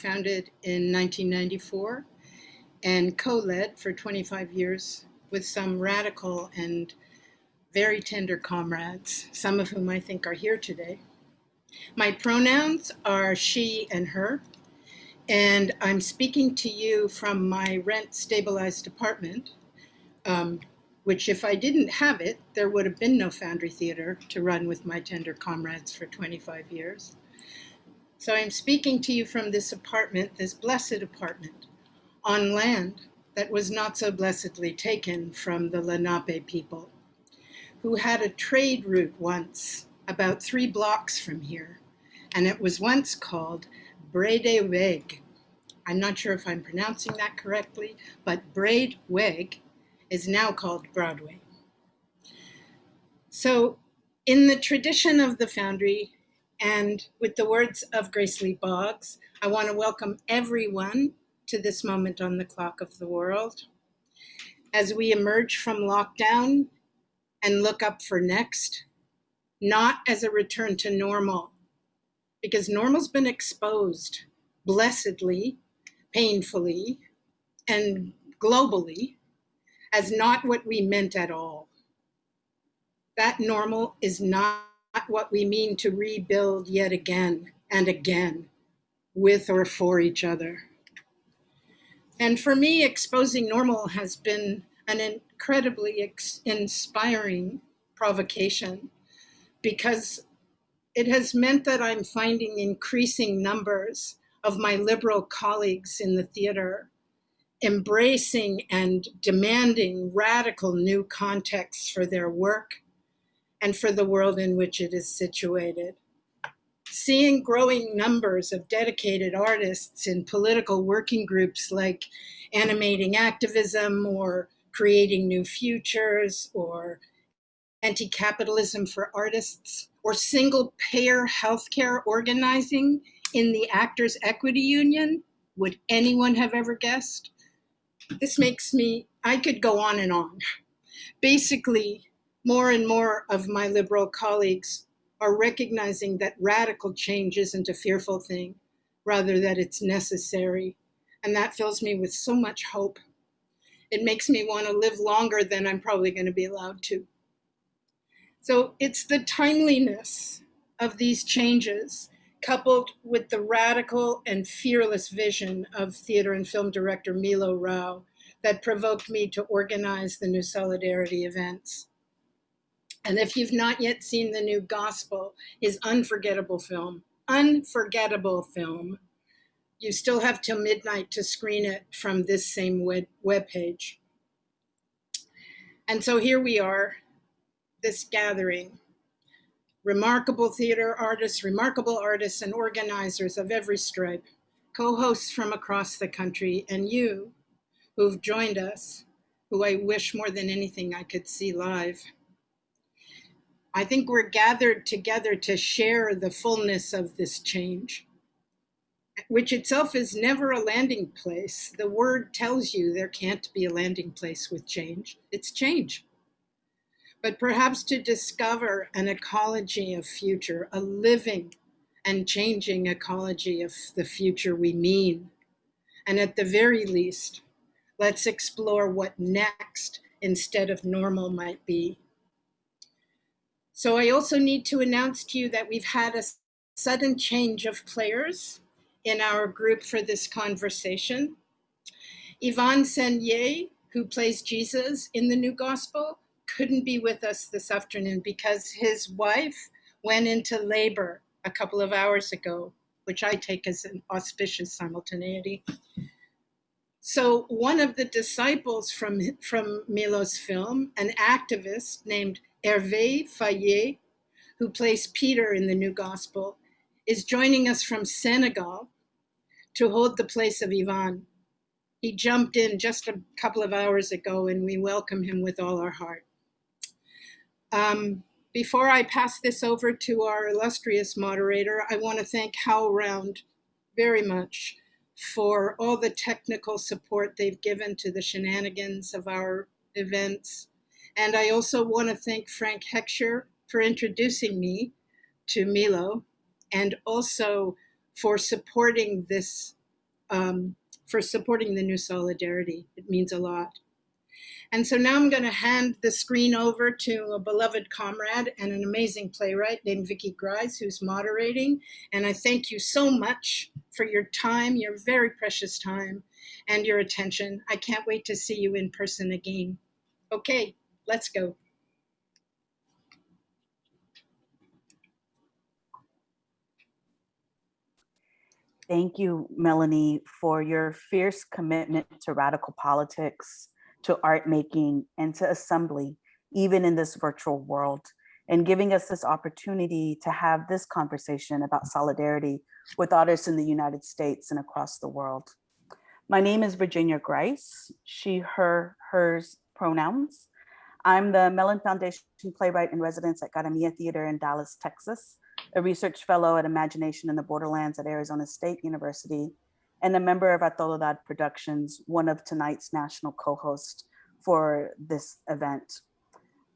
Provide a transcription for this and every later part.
founded in 1994 and co-led for 25 years with some radical and very tender comrades, some of whom I think are here today. My pronouns are she and her, and I'm speaking to you from my rent stabilized apartment, um, which if I didn't have it, there would have been no Foundry Theater to run with my tender comrades for 25 years. So I'm speaking to you from this apartment, this blessed apartment, on land that was not so blessedly taken from the Lenape people, who had a trade route once about three blocks from here, and it was once called Brede Weg. I'm not sure if I'm pronouncing that correctly, but Braid Weg is now called Broadway. So in the tradition of the Foundry, and with the words of Grace Lee Boggs, I want to welcome everyone to this moment on the clock of the world. As we emerge from lockdown and look up for next, not as a return to normal, because normal's been exposed blessedly, painfully, and globally as not what we meant at all. That normal is not what we mean to rebuild yet again and again with or for each other. And for me, exposing normal has been an incredibly inspiring provocation because it has meant that I'm finding increasing numbers of my liberal colleagues in the theater embracing and demanding radical new contexts for their work and for the world in which it is situated. Seeing growing numbers of dedicated artists in political working groups like animating activism or creating new futures or anti-capitalism for artists or single payer healthcare organizing in the Actors Equity Union, would anyone have ever guessed? This makes me, I could go on and on. Basically, more and more of my liberal colleagues are recognizing that radical change isn't a fearful thing, rather that it's necessary. And that fills me with so much hope. It makes me want to live longer than I'm probably going to be allowed to. So it's the timeliness of these changes coupled with the radical and fearless vision of theater and film director Milo Rau that provoked me to organize the new Solidarity events. And if you've not yet seen the new Gospel, his unforgettable film, unforgettable film, you still have till midnight to screen it from this same web, page. And so here we are, this gathering remarkable theater artists, remarkable artists and organizers of every stripe, co-hosts from across the country, and you who've joined us, who I wish more than anything I could see live. I think we're gathered together to share the fullness of this change, which itself is never a landing place. The word tells you there can't be a landing place with change. It's change but perhaps to discover an ecology of future, a living and changing ecology of the future we mean. And at the very least, let's explore what next instead of normal might be. So I also need to announce to you that we've had a sudden change of players in our group for this conversation. Yvan Sagnet, who plays Jesus in the New Gospel, couldn't be with us this afternoon because his wife went into labor a couple of hours ago, which I take as an auspicious simultaneity. So one of the disciples from, from Milo's film, an activist named Hervé Faye, who plays Peter in the New Gospel, is joining us from Senegal to hold the place of Yvan. He jumped in just a couple of hours ago and we welcome him with all our heart. Um, before I pass this over to our illustrious moderator, I want to thank HowlRound very much for all the technical support they've given to the shenanigans of our events. And I also want to thank Frank Hentschker for introducing me to Milo and also for supporting this um, for supporting the new solidarity. It means a lot. And so now I'm going to hand the screen over to a beloved comrade and an amazing playwright named Vicky Grise, who's moderating. And I thank you so much for your time, your very precious time, and your attention. I can't wait to see you in person again. Okay, let's go. Thank you, Melanie, for your fierce commitment to radical politics, to art making, and to assembly, even in this virtual world, and giving us this opportunity to have this conversation about solidarity with artists in the United States and across the world. My name is Virginia Grise, she, her, hers pronouns. I'm the Mellon Foundation playwright in residence at Cara Mia Theater in Dallas, Texas, a research fellow at Imagination in the Borderlands at Arizona State University, and a member of Atolodad Productions, one of tonight's national co-hosts for this event.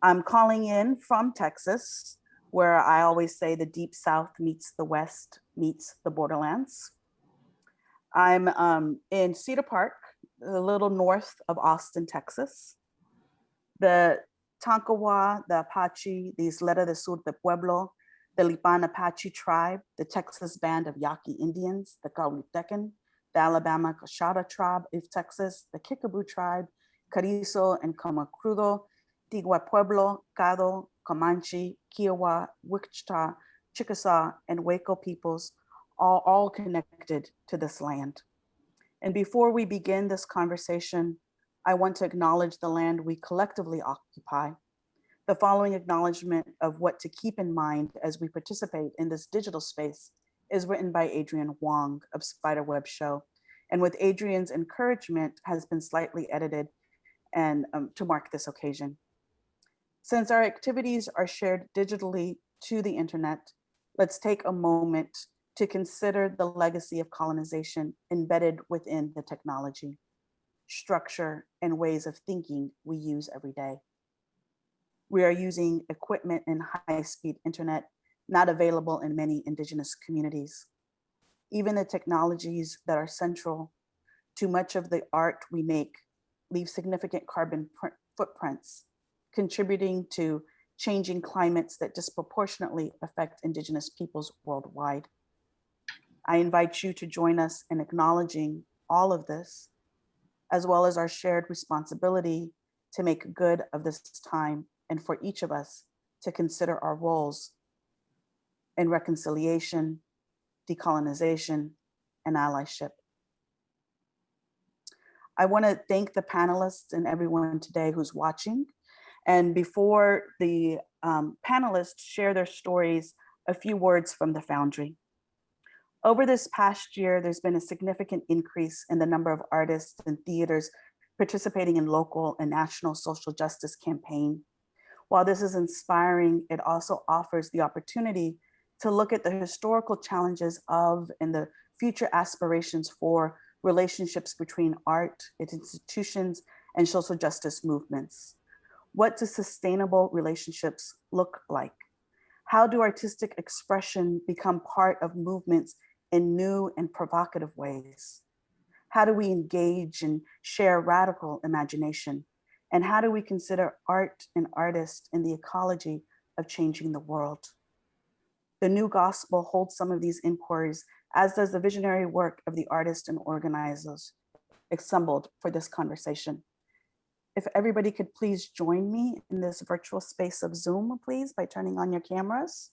I'm calling in from Texas, where I always say the deep South meets the West meets the Borderlands. I'm um, in Cedar Park, a little north of Austin, Texas. The Tonkawa, the Apache, the Isleta de Sur de Pueblo, the Lipan Apache tribe, the Texas band of Yaqui Indians, the Coahuiltecan, the Alabama-Coushatta tribe of Texas, the Kickapoo tribe, Carrizo and Comecrudo, Tigua Pueblo, Caddo, Comanche, Kiowa, Wichita, Chickasaw, and Waco peoples, all, all connected to this land. And before we begin this conversation, I want to acknowledge the land we collectively occupy the following acknowledgement of what to keep in mind as we participate in this digital space is written by Adrienne Wong of Spiderweb Show. And with Adrienne's encouragement has been slightly edited and um, to mark this occasion. Since our activities are shared digitally to the internet, let's take a moment to consider the legacy of colonization embedded within the technology, structure, and ways of thinking we use every day. We are using equipment and high-speed internet not available in many indigenous communities. Even the technologies that are central to much of the art we make leave significant carbon footprints, contributing to changing climates that disproportionately affect indigenous peoples worldwide. I invite you to join us in acknowledging all of this, as well as our shared responsibility to make good of this time and for each of us to consider our roles in reconciliation, decolonization, and allyship. I want to thank the panelists and everyone today who's watching. And before the um, panelists share their stories, a few words from the Foundry. Over this past year, there's been a significant increase in the number of artists and theaters participating in local and national social justice campaign while this is inspiring, it also offers the opportunity to look at the historical challenges of and the future aspirations for relationships between art, its institutions, and social justice movements. What do sustainable relationships look like? How do artistic expression become part of movements in new and provocative ways? How do we engage and share radical imagination and how do we consider art and artists in the ecology of changing the world? The new gospel holds some of these inquiries, as does the visionary work of the artists and organizers assembled for this conversation. If everybody could please join me in this virtual space of Zoom, please, by turning on your cameras.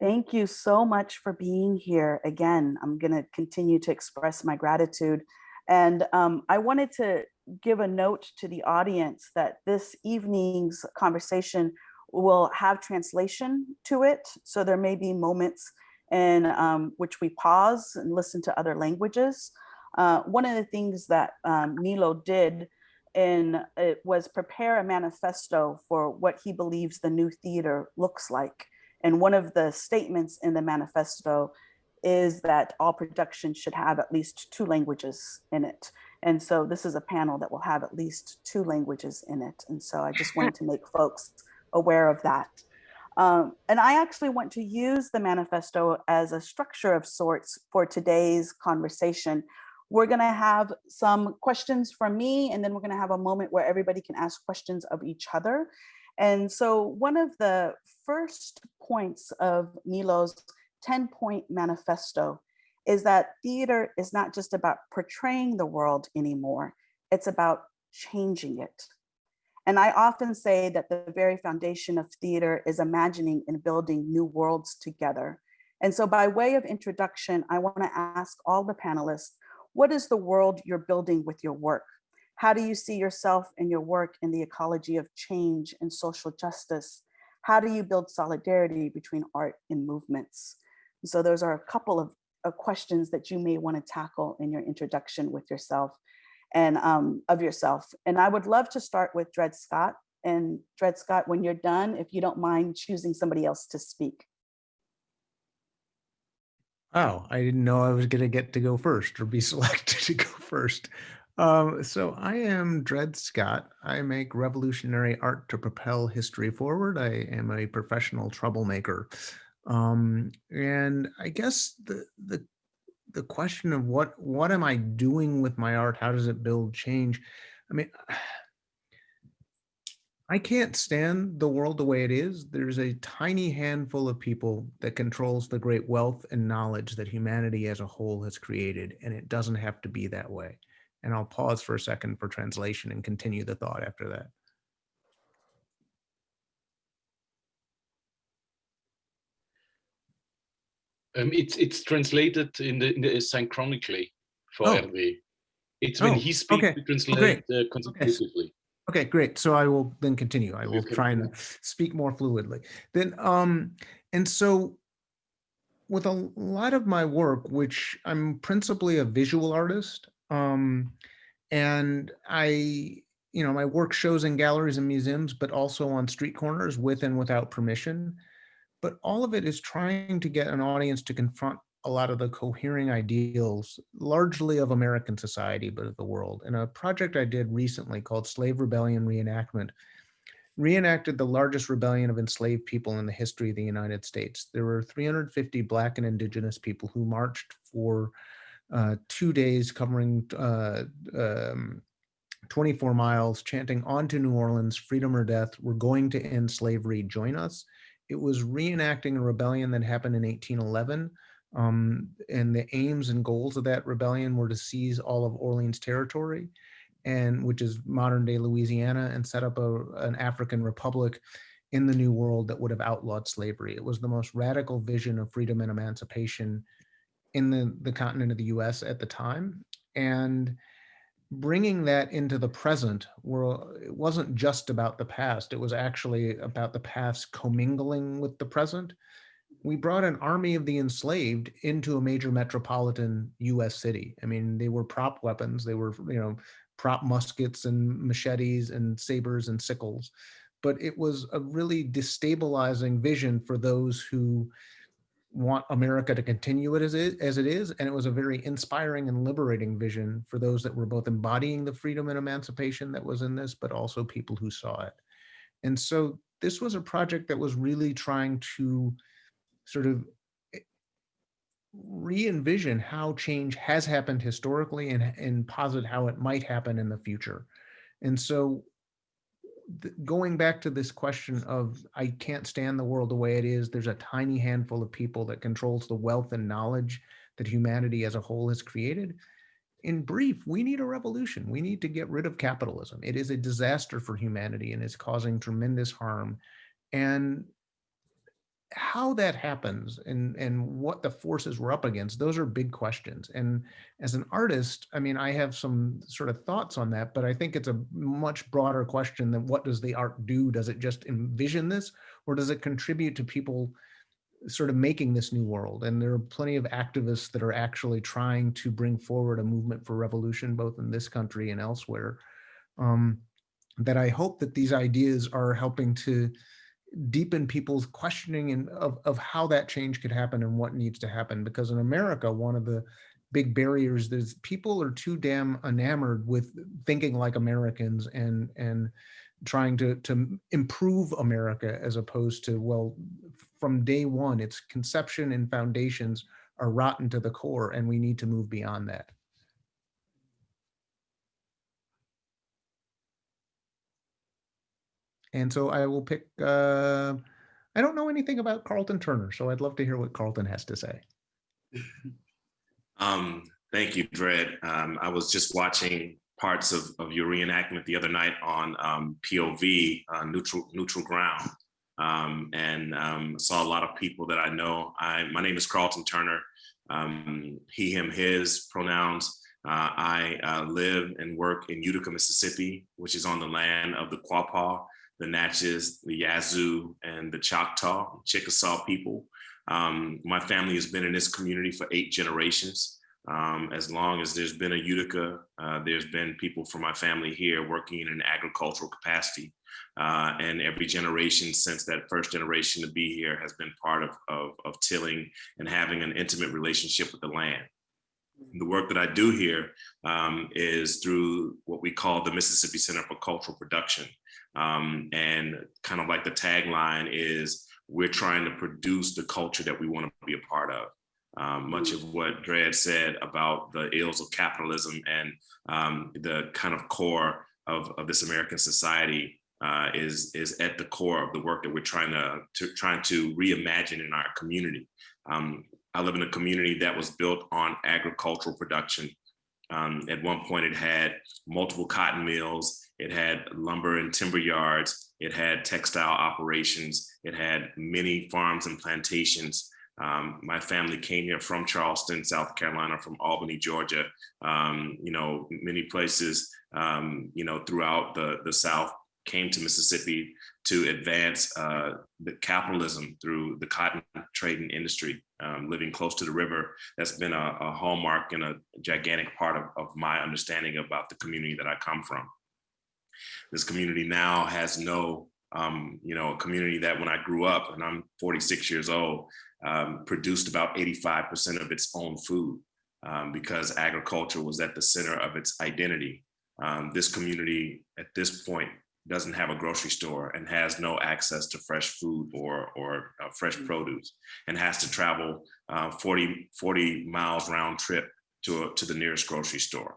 Thank you so much for being here. Again, I'm going to continue to express my gratitude. And um, I wanted to give a note to the audience that this evening's conversation will have translation to it. So there may be moments in um, which we pause and listen to other languages. Uh, one of the things that um, Milo did in it was prepare a manifesto for what he believes the new theater looks like. And one of the statements in the manifesto is that all production should have at least two languages in it. And so this is a panel that will have at least two languages in it. And so I just wanted to make folks aware of that. Um, and I actually want to use the manifesto as a structure of sorts for today's conversation. We're gonna have some questions from me, and then we're gonna have a moment where everybody can ask questions of each other. And so one of the first points of Milo's 10 point manifesto is that theater is not just about portraying the world anymore, it's about changing it. And I often say that the very foundation of theater is imagining and building new worlds together. And so by way of introduction, I wanna ask all the panelists, what is the world you're building with your work? How do you see yourself and your work in the ecology of change and social justice? How do you build solidarity between art and movements? So those are a couple of, of questions that you may want to tackle in your introduction with yourself and um, of yourself. And I would love to start with Dread Scott. And Dread Scott, when you're done, if you don't mind choosing somebody else to speak. Oh, I didn't know I was going to get to go first or be selected to go first. Um, so I am Dread Scott. I make revolutionary art to propel history forward. I am a professional troublemaker. Um, and I guess the, the, the question of what, what am I doing with my art? How does it build change? I mean, I can't stand the world the way it is. There's a tiny handful of people that controls the great wealth and knowledge that humanity as a whole has created, and it doesn't have to be that way. And I'll pause for a second for translation and continue the thought after that. Um, it's it's translated in the, in the synchronically for oh. Hervé. It's when oh, he speaks, okay. we translate oh, uh, consecutively. Okay. okay, great. So I will then continue. I will try and speak more fluidly. Then, um, and so with a lot of my work, which I'm principally a visual artist, um, and I, you know, my work shows in galleries and museums, but also on street corners with and without permission. But all of it is trying to get an audience to confront a lot of the cohering ideals, largely of American society, but of the world. And a project I did recently called Slave Rebellion Reenactment reenacted the largest rebellion of enslaved people in the history of the United States. There were 350 Black and Indigenous people who marched for uh, two days covering uh, um, 24 miles, chanting on to New Orleans, freedom or death, we're going to end slavery, join us. It was reenacting a rebellion that happened in 1811. Um, and the aims and goals of that rebellion were to seize all of Orleans territory, and which is modern day Louisiana, and set up a, an African republic in the New World that would have outlawed slavery. It was the most radical vision of freedom and emancipation in the, the continent of the US at the time. And bringing that into the present, where it wasn't just about the past, it was actually about the past commingling with the present. We brought an army of the enslaved into a major metropolitan US city. I mean, they were prop weapons, they were, you know, prop muskets and machetes and sabers and sickles. But it was a really destabilizing vision for those who want America to continue it as it, as it is. And it was a very inspiring and liberating vision for those that were both embodying the freedom and emancipation that was in this, but also people who saw it. And so this was a project that was really trying to sort of eh, re-envision how change has happened historically and, and posit how it might happen in the future. And so going back to this question of I can't stand the world the way it is. There's a tiny handful of people that controls the wealth and knowledge that humanity as a whole has created. In brief, we need a revolution. We need to get rid of capitalism. It is a disaster for humanity and is causing tremendous harm. And how that happens and and what the forces we're up against those are big questions. And as an artist i mean i have some sort of thoughts on that but i think it's a much broader question than what does the art do? Does it just envision this or does it contribute to people sort of making this new world? And there are plenty of activists that are actually trying to bring forward a movement for revolution both in this country and elsewhere um, that i hope that these ideas are helping to deepen people's questioning and of, of how that change could happen and what needs to happen. Because in America, one of the big barriers is people are too damn enamored with thinking like Americans and and trying to to improve America as opposed to well, from day one, its conception and foundations are rotten to the core, and we need to move beyond that. And so I will pick. Uh, I don't know anything about Carlton Turner, so I'd love to hear what Carlton has to say. Um, thank you, Dread. Um, I was just watching parts of, of your reenactment the other night on um, POV, uh, neutral neutral ground, um, and um, saw a lot of people that I know. I, my name is Carlton Turner. Um, he, him, his pronouns. Uh, I uh, live and work in Utica, Mississippi, which is on the land of the Quapaw, the Natchez, the Yazoo, and the Choctaw, Chickasaw people. Um, my family has been in this community for eight generations. Um, as long as there's been a Utica, uh, there's been people from my family here working in an agricultural capacity. Uh, and every generation since that first generation to be here has been part of, of, of tilling and having an intimate relationship with the land. The work that I do here um, is through what we call the Mississippi Center for Cultural Production. Um, and kind of like the tagline is, we're trying to produce the culture that we want to be a part of. Um, much of what Dread said about the ills of capitalism and um, the kind of core of, of this American society uh, is, is at the core of the work that we're trying to, to trying to reimagine in our community. Um, I live in a community that was built on agricultural production. Um, at one point, it had multiple cotton mills, it had lumber and timber yards, it had textile operations, it had many farms and plantations. Um, my family came here from Charleston, South Carolina, from Albany, Georgia, um, you know, many places, um, you know, throughout the, the South came to Mississippi to advance uh, the capitalism through the cotton trading industry, um, living close to the river. That's been a, a hallmark and a gigantic part of, of my understanding about the community that I come from. This community now has no um, you know, a community that when I grew up, and I'm 46 years old, um, produced about 85% of its own food um, because agriculture was at the center of its identity. Um, this community at this point doesn't have a grocery store and has no access to fresh food or, or uh, fresh mm. produce and has to travel uh, 40, 40 miles round trip to, a, to the nearest grocery store.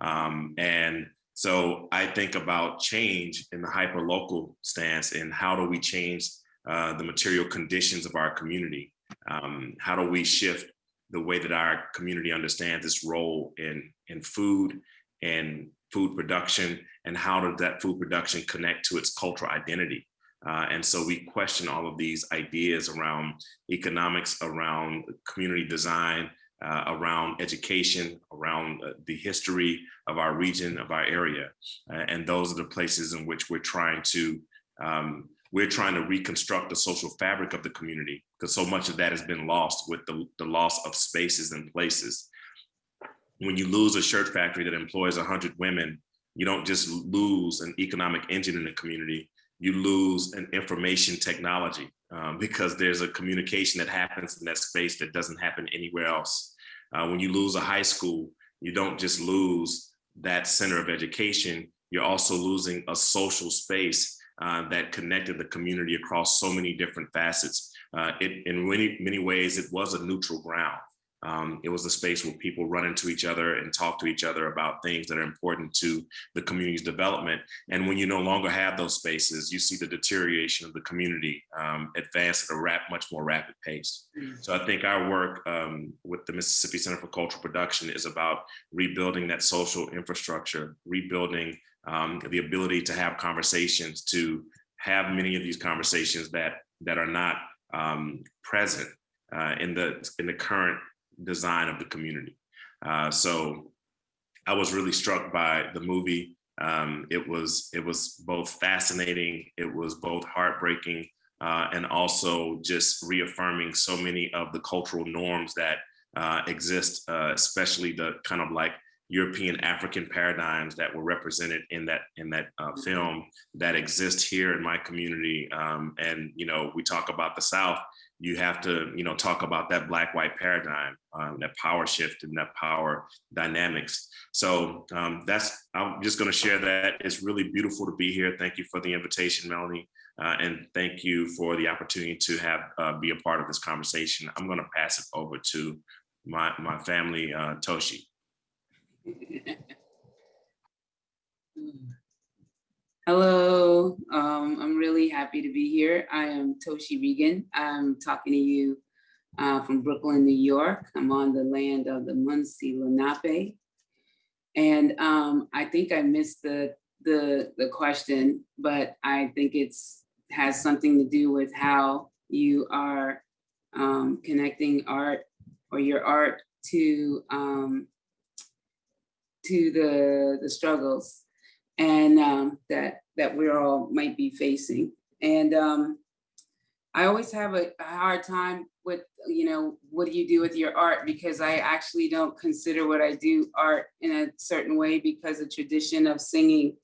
Um, and so I think about change in the hyper local stance and how do we change uh, the material conditions of our community? Um, how do we shift the way that our community understands its role in, in food and food production and how does that food production connect to its cultural identity? Uh, and so we question all of these ideas around economics, around community design, uh, around education, around uh, the history of our region, of our area. Uh, and those are the places in which we're trying to, um, we're trying to reconstruct the social fabric of the community because so much of that has been lost with the, the loss of spaces and places. When you lose a shirt factory that employs 100 women, you don't just lose an economic engine in the community, you lose an information technology um, because there's a communication that happens in that space that doesn't happen anywhere else. Uh, when you lose a high school, you don't just lose that center of education, you're also losing a social space uh, that connected the community across so many different facets. Uh, it, in many, many ways, it was a neutral ground. Um, it was a space where people run into each other and talk to each other about things that are important to the community's development. And when you no longer have those spaces, you see the deterioration of the community um, advance at a rap, much more rapid pace. Mm. So I think our work um, with the Mississippi Center for Cultural Production is about rebuilding that social infrastructure, rebuilding um, the ability to have conversations, to have many of these conversations that that are not um, present uh, in the in the current design of the community. Uh, so I was really struck by the movie. Um, it was it was both fascinating, it was both heartbreaking, uh, and also just reaffirming so many of the cultural norms that uh, exist, uh, especially the kind of like European African paradigms that were represented in that in that uh, film that exist here in my community. Um, and you know, we talk about the South you have to, you know, talk about that black white paradigm, um, that power shift and that power dynamics. So um, that's, I'm just going to share that. It's really beautiful to be here. Thank you for the invitation, Melanie. Uh, and thank you for the opportunity to have uh, be a part of this conversation. I'm going to pass it over to my, my family, uh, Toshi. Hello, um, I'm really happy to be here. I am Toshi Reagon. I'm talking to you uh, from Brooklyn, New York. I'm on the land of the Munsee Lenape. And um, I think I missed the, the, the question, but I think it's has something to do with how you are um, connecting art or your art to um, to the the struggles and um, that that we all might be facing. And um, I always have a, a, hard time with, you know, what do you do with your art? Because I actually don't consider what I do art in a certain way because the tradition of singing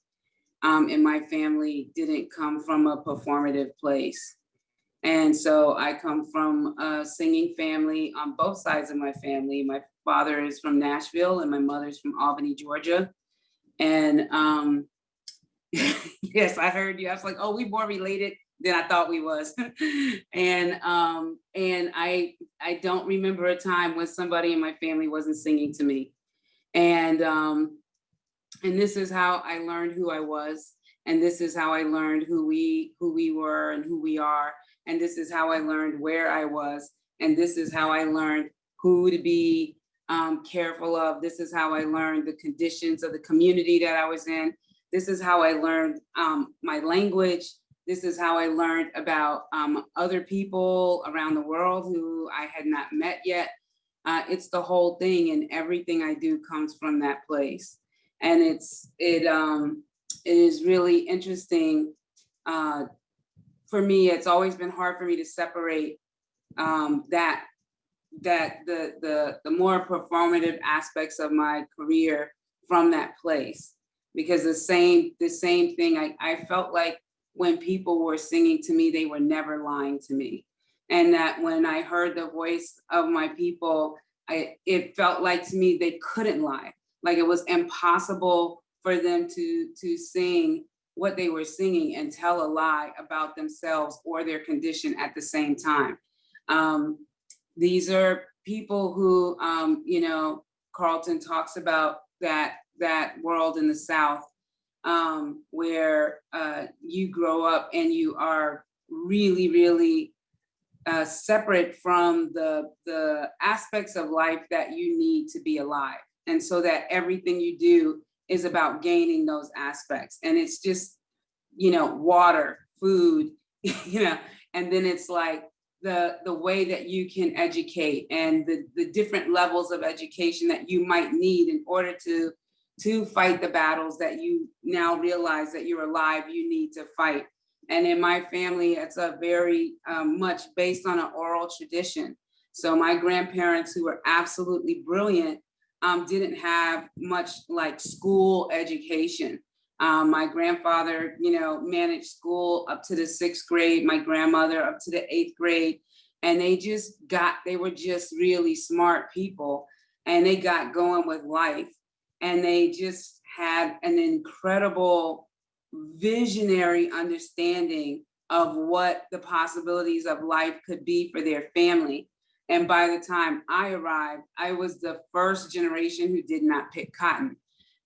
um, in my family didn't come from a performative place. And so I come from a singing family on both sides of my family. My father is from Nashville and my mother's from Albany, Georgia. And um, yes, I heard you. I was like, oh, we more related than I thought we was. and um, and I I don't remember a time when somebody in my family wasn't singing to me. And um, and this is how I learned who I was. And this is how I learned who we who we were and who we are. And this is how I learned where I was. And this is how I learned who to be um, careful of. This is how I learned the conditions of the community that I was in. This is how I learned um, my language. This is how I learned about um, other people around the world who I had not met yet. Uh, it's the whole thing and everything I do comes from that place. And it's it um, it is really interesting. Uh, for me, it's always been hard for me to separate um, that that the the the more performative aspects of my career from that place. Because the same the same thing I, I felt like when people were singing to me they were never lying to me. And that when I heard the voice of my people I it felt like to me they couldn't lie. Like it was impossible for them to to sing what they were singing and tell a lie about themselves or their condition at the same time. Um, these are people who, um, you know, Carlton talks about that that world in the South um, where uh, you grow up and you are really, really uh, separate from the, the aspects of life that you need to be alive. And so that everything you do is about gaining those aspects. And it's just, you know, water, food, you know, and then it's like, the, the way that you can educate and the, the different levels of education that you might need in order to, to fight the battles that you now realize that you're alive, you need to fight. And in my family, it's a very um, much based on an oral tradition. So my grandparents who were absolutely brilliant um, didn't have much like school education. Um, my grandfather, you know, managed school up to the sixth grade, my grandmother up to the eighth grade. And they just got, they were just really smart people and they got going with life. And they just had an incredible visionary understanding of what the possibilities of life could be for their family. And by the time I arrived, I was the first generation who did not pick cotton.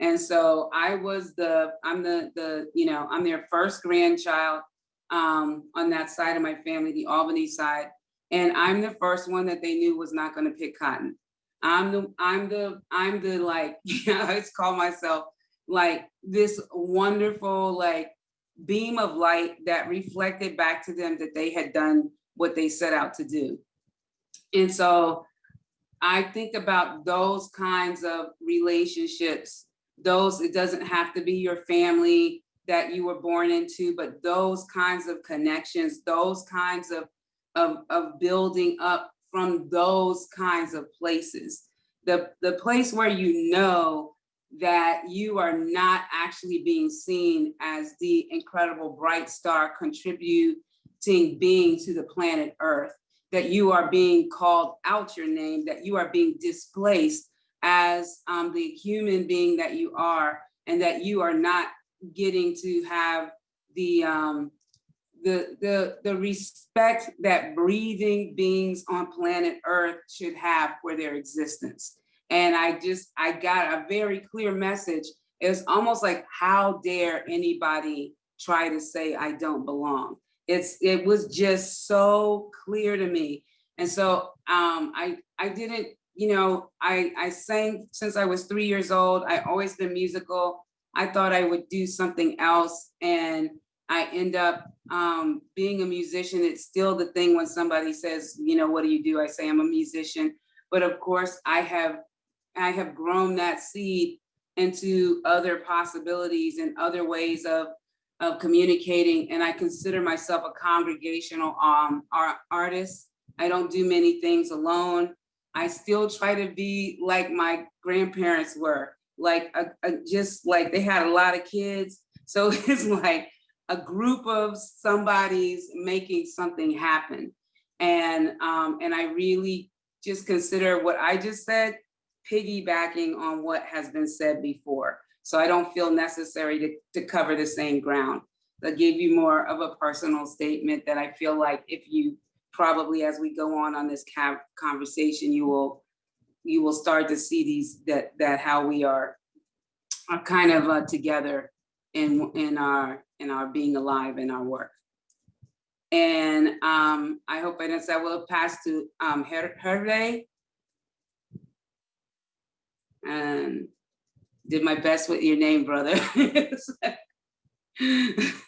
And so I was the, I'm the, the you know, I'm their first grandchild um, on that side of my family, the Albany side. And I'm the first one that they knew was not gonna pick cotton. I'm the, I'm the, I'm the like, you know, I always call myself like this wonderful like beam of light that reflected back to them that they had done what they set out to do. And so I think about those kinds of relationships those, it doesn't have to be your family that you were born into, but those kinds of connections, those kinds of, of, of building up from those kinds of places. The, the place where you know that you are not actually being seen as the incredible bright star contributing being to the planet Earth. that you are being called out your name, that you are being displaced as um, the human being that you are, and that you are not getting to have the um, the the the respect that breathing beings on planet Earth should have for their existence. And I just I got a very clear message. It's almost like how dare anybody try to say I don't belong. It's it was just so clear to me. And so um, I I didn't you know I I sang since I was three years old. I always been musical. I thought I would do something else and I end up um, being a musician. It's still the thing when somebody says, you know, what do you do? I say I'm a musician. But of course, I have I have grown that seed into other possibilities and other ways of of communicating. And I consider myself a congregational um, art, artist. I don't do many things alone. I still try to be like my grandparents were, like a, a, just like they had a lot of kids. So it's like a group of somebody's making something happen. And, um, and I really just consider what I just said, piggybacking on what has been said before. So I don't feel necessary to, to cover the same ground. I give you more of a personal statement that I feel like if you probably as we go on on this conversation, you will you will start to see these that that how we are are kind of uh, together in in our in our being alive in our work. And um, I hope I didn't say I will pass to um, Her Hervé. And did my best with your name, brother.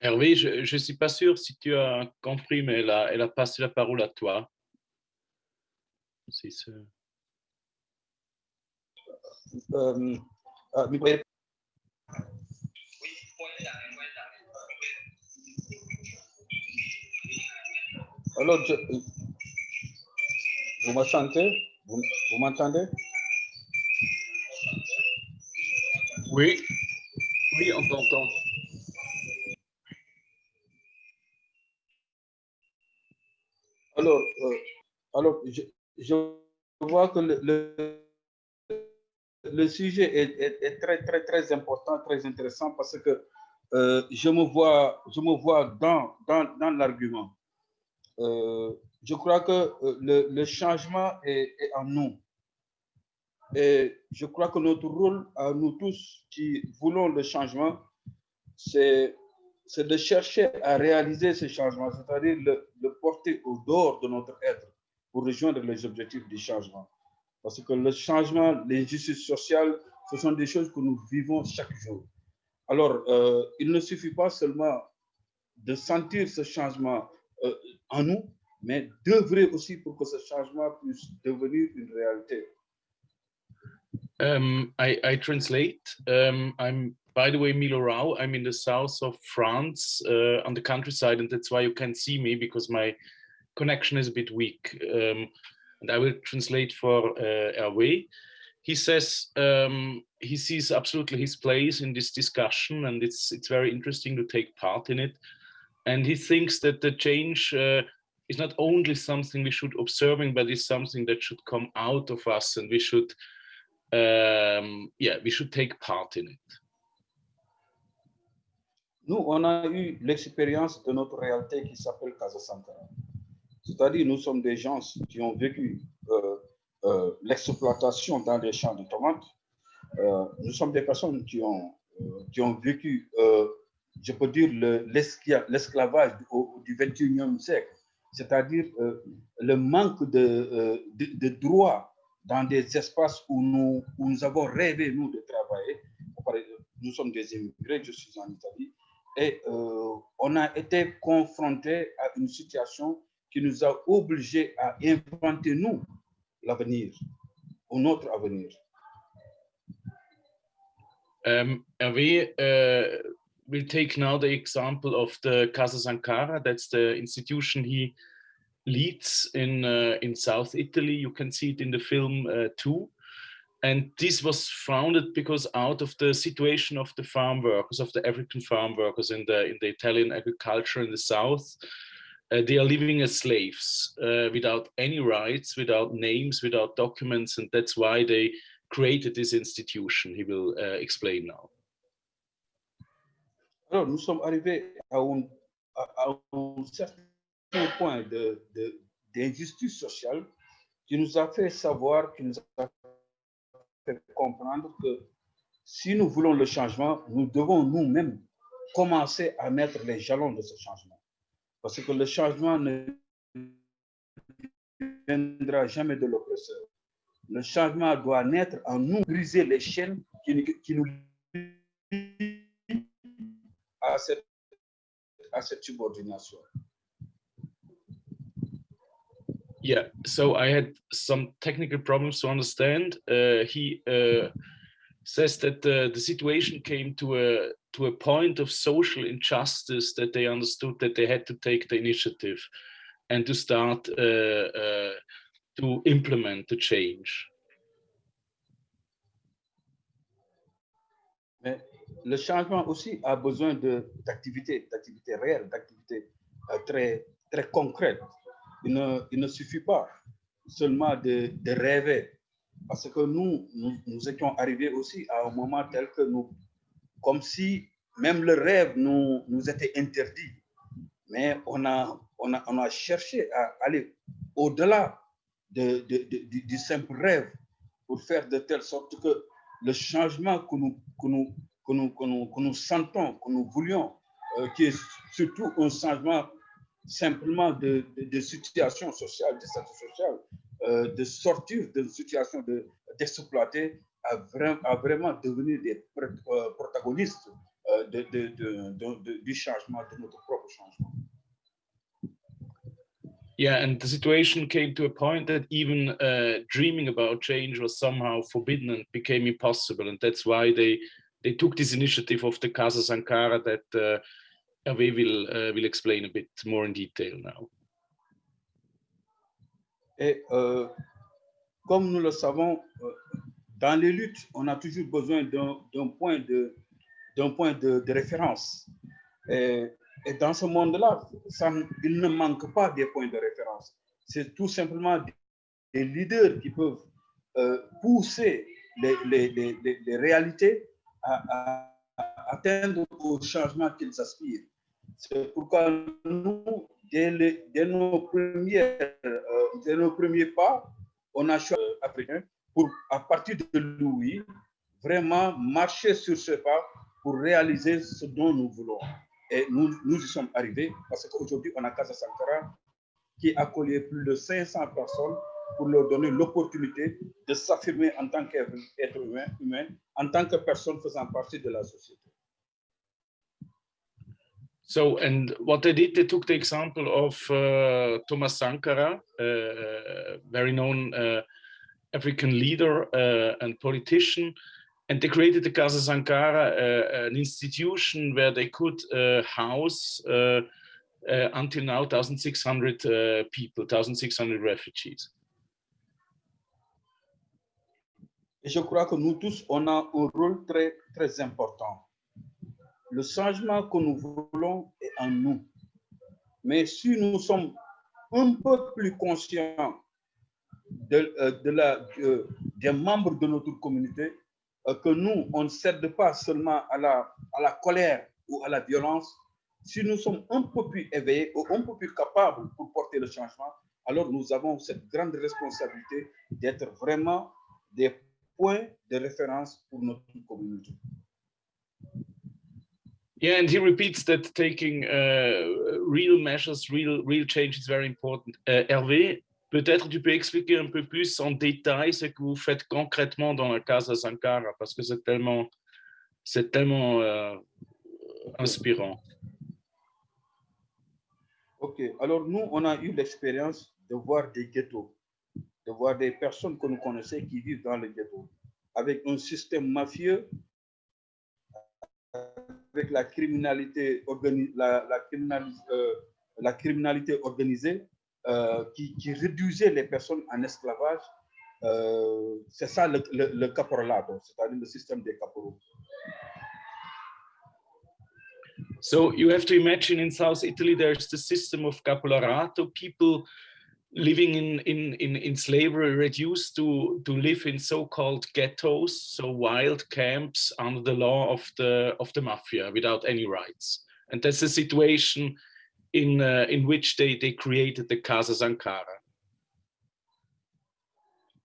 Hervé, je ne suis pas sûr si tu as compris, mais elle a, elle a passé la parole à toi. Euh, euh, Alors, je, vous m'entendez? Vous, vous m'entendez? Oui, oui, on t'entend. Alors, euh, alors je, vois que le, le, sujet est, est, très, très, très important, très intéressant parce que euh, je me vois, je me vois dans, dans, dans l'argument. Euh, je crois que le, le changement est, est, en nous. Et je crois que notre rôle à nous tous qui voulons le changement, c'est c'est de chercher à réaliser ce changement, c'est-à-dire le, le, porter au dehors de notre être pour rejoindre les objectifs du changement. Parce que le changement, l'injustice sociale, ce sont des choses que nous vivons chaque jour. Alors, euh, il ne suffit pas seulement de sentir ce changement euh, en nous, mais d'œuvrer aussi pour que ce changement puisse devenir une réalité. Um, I, translate. Um, by the way, Milo Rau, I'm in the south of France uh, on the countryside, and that's why you can't see me because my connection is a bit weak. Um, and I will translate for uh, Hervé. He says um, he sees absolutely his place in this discussion, and it's it's very interesting to take part in it. And he thinks that the change uh, is not only something we should observing, but is something that should come out of us, and we should, um, yeah, we should take part in it. Nous, on a eu l'expérience de notre réalité qui s'appelle Casa Sankara. C'est-à-dire, nous sommes des gens qui ont vécu euh, euh, l'exploitation dans les champs de tomates. Euh, nous sommes des personnes qui ont, qui ont vécu, je peux dire, l'esclavage du 21e siècle. C'est-à-dire le manque de, de, de, droits dans des espaces où nous, où nous avons rêvé, nous, de travailler. Nous sommes des immigrés, je suis en Italie et euh, on a été confronté à une situation qui nous a obligés à inventer, nous, l'avenir, ou notre avenir. Um, Hervé, uh, we'll take now the example of the Casa Sankara. That's the institution he leads in uh, in South Italy. You can see it in the film uh, too. And this was founded because out of the situation of the farm workers, of the African farm workers in the, in the Italian agriculture in the South, uh, they are living as slaves uh, without any rights, without names, without documents, and that's why they created this institution. He will uh, explain now. Alors, nous sommes arrivés à un, à, un certain point d'injustice de, sociale qui nous a fait savoir, qui nous a comprendre que si nous voulons le changement, nous devons nous-mêmes commencer à mettre les jalons de ce changement. Parce que le changement ne viendra jamais de l'oppresseur. Le changement doit naître en nous, briser les chaînes qui, nous cette, à cette subordination. Yeah, so I had some technical problems to understand. Uh, he uh, says that uh, the situation came to a to a point of social injustice that they understood that they had to take the initiative and to start uh, uh, to implement the change. Mais le changement aussi a besoin d'activités, d'activités réelles, d'activités euh, très, très concrètes. Il ne, suffit pas seulement de, rêver, parce que nous, nous, nous, étions arrivés aussi à un moment tel que nous, comme si même le rêve nous, nous était interdit. Mais on a, on a, on a cherché à aller au-delà de, de, de, du simple rêve pour faire de telle sorte que le changement que nous, que nous, que nous, que nous, que nous sentons, que nous voulions, euh, qui est surtout un changement simplement de, de, de situation sociale, de statut social, euh, de sortir d'une situation d'exploiter à, vraiment, à vraiment devenir des euh, protagonistes euh, de, de, du changement, de notre propre changement. Yeah, and the situation came to a point that even uh, dreaming about change was somehow forbidden and became impossible. And that's why they they took this initiative of the Casa Sankara that uh, Hervé will, uh, will explain a bit more in detail now. Et euh, comme nous le savons, euh, dans les luttes, on a toujours besoin d'un point, de, référence. Et, dans ce monde-là, il ne manque pas des points de référence. C'est tout simplement des, leaders qui peuvent euh, pousser les réalités à, à atteindre au changement qu'ils aspirent. C'est pourquoi nous, dès, nos premières, euh, dès nos premiers pas, on a choisi africain pour, à partir de Louis, vraiment marcher sur ce pas pour réaliser ce dont nous voulons. Et nous, nous y sommes arrivés parce qu'aujourd'hui, on a Casa Sankara qui a collé plus de 500 personnes pour leur donner l'opportunité de s'affirmer en tant qu'être humain, en tant que personne faisant partie de la société. So, and what they did, they took the example of uh, Thomas Sankara, uh, very known uh, African leader uh, and politician, and they created the Casa Sankara, uh, an institution where they could uh, house until now 1,600 people, 1,600 refugees. Et je crois que nous tous, on a un rôle très, très important. Le changement que nous voulons est en nous. Mais si nous sommes un peu plus conscients euh, la, des membres de notre communauté, euh, que nous, on ne cède pas seulement à la, à la colère ou à la violence, si nous sommes un peu plus éveillés ou un peu plus capables pour porter le changement, alors nous avons cette grande responsabilité d'être vraiment des point de référence pour notre communauté. Yeah, and he repeats that taking uh, real measures, real, real change is very important. Uh, Hervé, peut-être tu peux expliquer un peu plus en détail ce que vous faites concrètement dans la Casa Sankara, parce que c'est tellement, tellement euh, inspirant. Ok, alors nous, on a eu l'expérience de voir des ghettos de voir des personnes que nous connaissons qui vivent dans le ghetto, avec un système mafieux, avec la criminalité, la, la, euh, la criminalité organisée euh, qui, qui, réduisait les personnes en esclavage Euh, c'est ça le, le, le caporalato, c'est-à-dire le système des caporaux. So you have to imagine in South Italy, there's the system of capolarato, people living in, in, in, in slavery reduced to, to live in so-called ghettos, so wild camps under the law of the, of the mafia without any rights. And that's the situation in, uh, in which they, they created the Casa Sankara.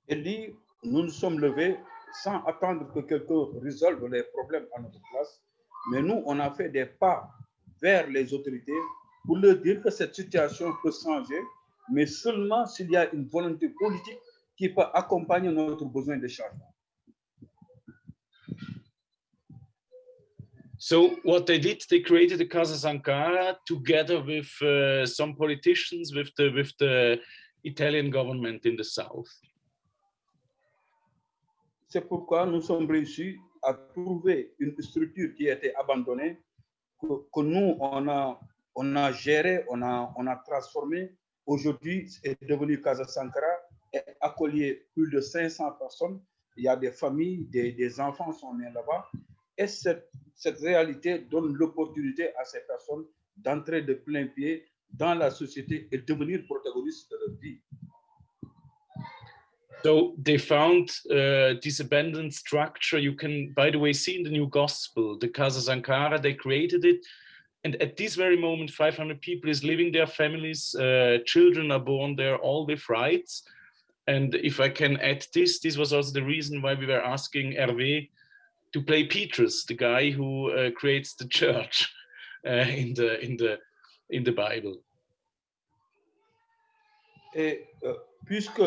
Il dit, nous nous sommes levés sans attendre que quelqu'un résolve les problèmes à notre place, mais nous, on a fait des pas vers les autorités pour leur dire que cette situation peut changer, mais seulement s'il y a une volonté politique qui peut accompagner notre besoin de changement. So what they did, they created the Casa Sankara together with uh, some politicians, with the with the Italian government in the south. C'est pourquoi nous sommes réussis à trouver une structure qui a été abandonnée, que, que nous, on a, on a géré, on a, on a transformé. Aujourd'hui, c'est devenu Casa Sankara et accueilli plus de 500 personnes. Il y a des familles, des, des enfants sont nés là-bas. Et cette, cette réalité donne l'opportunité à ces personnes d'entrer de plein pied dans la société et devenir protagonistes de leur vie. So they found uh, this abandoned structure. You can, by the way, see in the new gospel, the Casa Sankara, they created it. And at this very moment, 500 people is living their families, uh, children are born there, all with rights. And if I can add this, this was also the reason why we were asking Hervé to play Petrus, the guy who uh, creates the church uh, in the in the in the Bible. Et euh, puisque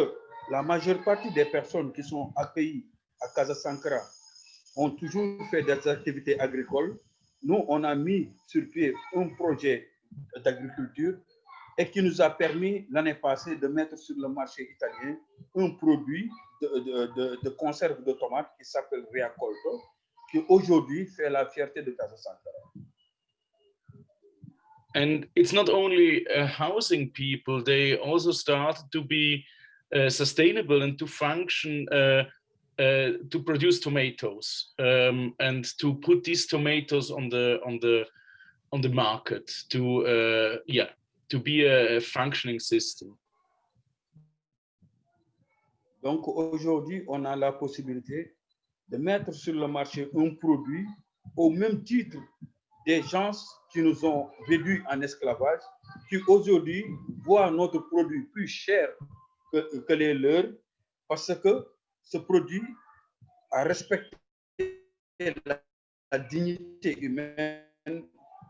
la majeure partie des personnes qui sont accueillies à Casa Sankara ont toujours fait des activités agricoles, nous, on a mis sur pied un projet d'agriculture et qui nous a permis l'année passée de mettre sur le marché italien un produit de, de, de, conserve de tomates qui s'appelle Riacolto, qui aujourd'hui fait la fierté de Casa Sankara. And it's not only uh, housing people, they also start to be uh, sustainable and to function uh, uh, to produce tomatoes um, and to put these tomatoes on the on the on the market to uh, yeah to be a functioning system. Donc aujourd'hui, on a la possibilité de mettre sur le marché un produit au même titre des gens qui nous ont réduits en esclavage, qui aujourd'hui voient notre produit plus cher que, que les leurs, parce que ce produit a respecté la, la dignité humaine,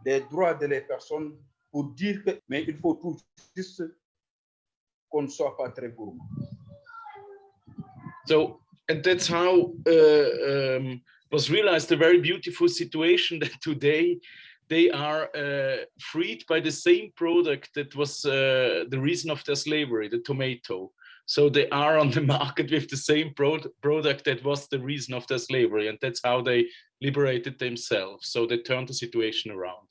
les droits de personnes, pour dire que, mais il faut tout juste qu'on ne soit pas très gourmand. So, and that's how uh, um, was realized a very beautiful situation that today they are uh, freed by the same product that was uh, the reason of their slavery, the tomato. So they are on the market with the same pro product that was the reason of their slavery. And that's how they liberated themselves. So they turned the situation around.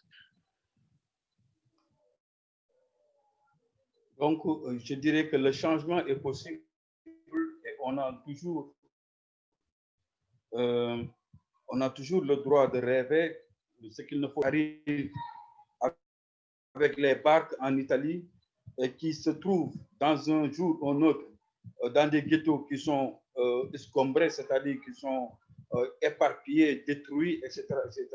Donc, euh, je dirais que le changement est possible et on a toujours, euh, on a toujours le droit de rêver de ce qu'il ne faut arriver avec les barques en Italie et qui se trouvent dans un jour ou un autre euh, dans des ghettos qui sont euh, escombrés, c'est-à-dire qui sont euh, éparpillés, détruits, etc., etc.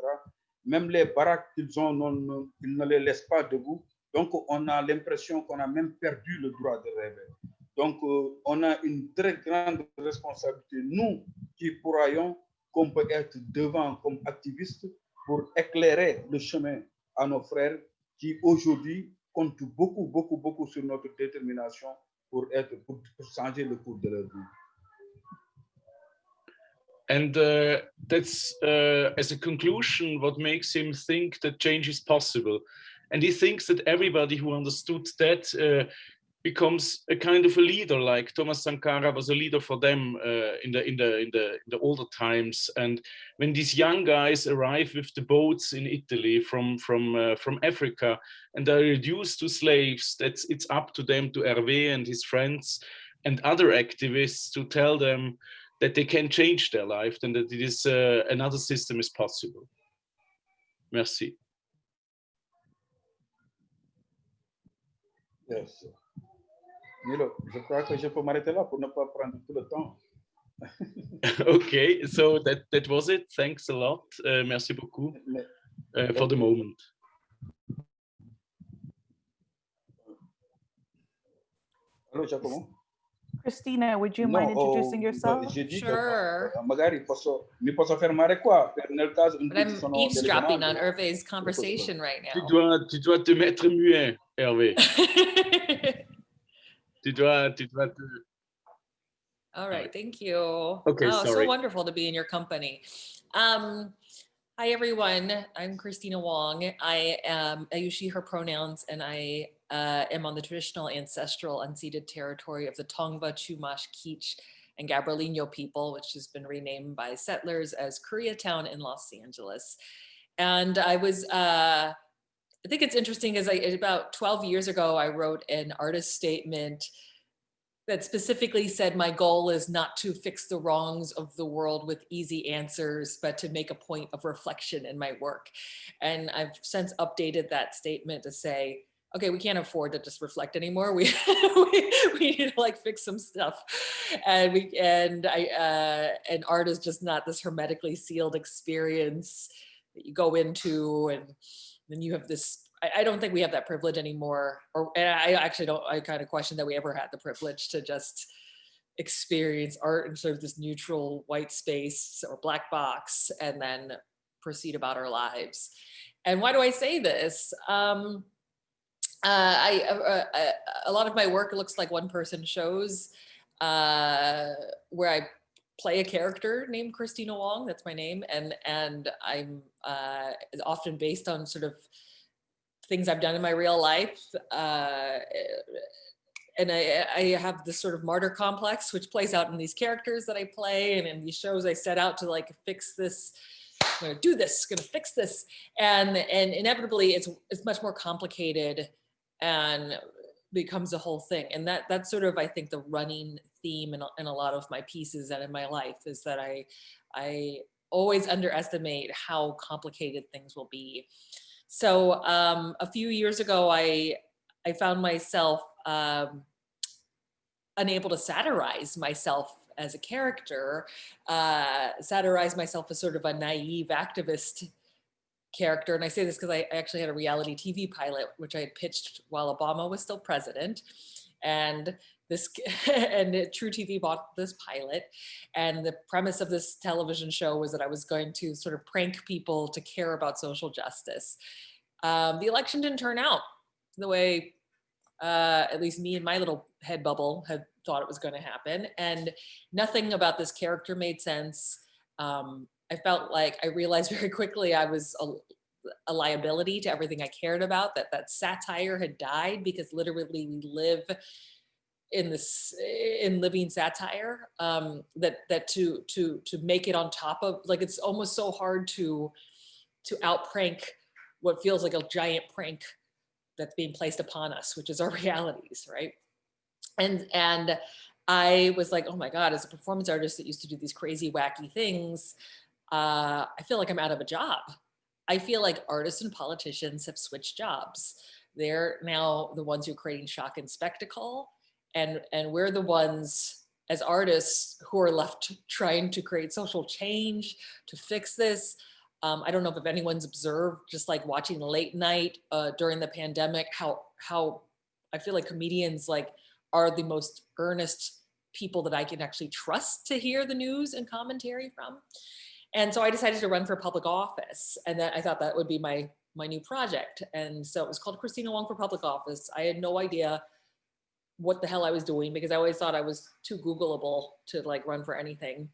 Même les baraques qu'ils ont, ils ne les laissent pas debout. Donc, on a l'impression qu'on a même perdu le droit de rêver. Donc, on a une très grande responsabilité, nous qui croyons qu'on peut être devant comme activistes pour éclairer le chemin à nos frères qui aujourd'hui beaucoup, beaucoup, beaucoup sur notre détermination pour, être, pour changer le cours de leur vie. And uh, that's, uh, as a conclusion, what makes him think that change is possible. And he thinks that everybody who understood that uh, becomes a kind of a leader, like Thomas Sankara was a leader for them uh, in the in the in the in the older times. And when these young guys arrive with the boats in Italy from from uh, from Africa and are reduced to slaves, that's it's up to them to Hervé and his friends and other activists to tell them that they can change their life and that it is uh, another system is possible. Merci. Yes. Milo, je crois que je peux m'arrêter là pour ne pas prendre tout le temps. okay, so that that was it. Thanks a lot. Uh, merci beaucoup uh, for the moment. allô, Giacomo? Christina, would you No, mind introducing oh, yourself? Sure. magari posso, mi posso fermare qua, per nel caso in But cui sono eavesdropping on. Hervé's conversation right Tu now. dois, tu dois te mettre muet, Hervé. Tu dois, tu dois te... All right, thank you. Okay, oh, so wonderful to be in your company. Um, hi everyone, I'm Kristina Wong. I am I use she her pronouns, and I uh, am on the traditional ancestral unceded territory of the Tongva, Chumash, Kizh, and Gabrielino people, which has been renamed by settlers as Koreatown in Los Angeles. And I was. Uh, I think it's interesting because I about 12 years ago I wrote an artist statement that specifically said my goal is not to fix the wrongs of the world with easy answers, but to make a point of reflection in my work. And I've since updated that statement to say, okay, we can't afford to just reflect anymore. We we, we need to like fix some stuff, and we and I uh, and art is just not this hermetically sealed experience that you go into and then you have this I, I don't think we have that privilege anymore or and i actually don't i kind of question that we ever had the privilege to just experience art in sort of this neutral white space or black box and then proceed about our lives. And why do i say this? Um uh, I uh, uh, uh, a lot of my work looks like one person shows uh, where I play a character named Kristina Wong. That's my name, and and I'm uh, often based on sort of things I've done in my real life. Uh, and I, I have this sort of martyr complex, which plays out in these characters that I play, and in these shows I set out to like fix this. I'm gonna do this. Gonna fix this, and and inevitably it's it's much more complicated, and becomes a whole thing. And that that's sort of I think the running theme in a, in a lot of my pieces and in my life is that I I always underestimate how complicated things will be. So um, a few years ago, I I found myself um, unable to satirize myself as a character, uh, satirize myself as sort of a naive activist character. And I say this because I actually had a reality TV pilot, which I had pitched while Obama was still president. And this and truTV bought this pilot. And the premise of this television show was that I was going to sort of prank people to care about social justice. Um, the election didn't turn out the way uh, at least me and my little head bubble had thought it was going to happen. And nothing about this character made sense. Um, I felt like I realized very quickly I was a, a, liability to everything I cared about, that that satire had died because literally we live in this in living satire um that that to to to make it on top of like it's almost so hard to to out prank what feels like a giant prank that's being placed upon us which is our realities right? And and i was like oh my god as a performance artist that used to do these crazy wacky things uh i feel like i'm out of a job. I feel like artists and politicians have switched jobs. They're now the ones who are creating shock and spectacle and and we're the ones as artists who are left trying to create social change to fix this. Um, i don't know if anyone's observed just like watching late night uh, during the pandemic how how i feel like comedians like are the most earnest people that i can actually trust to hear the news and commentary from. And so i decided to run for public office and then i thought that would be my my new project. And so it was called Kristina Wong for public office. I had no idea what the hell I was doing because I always thought I was too Googleable to like run for anything.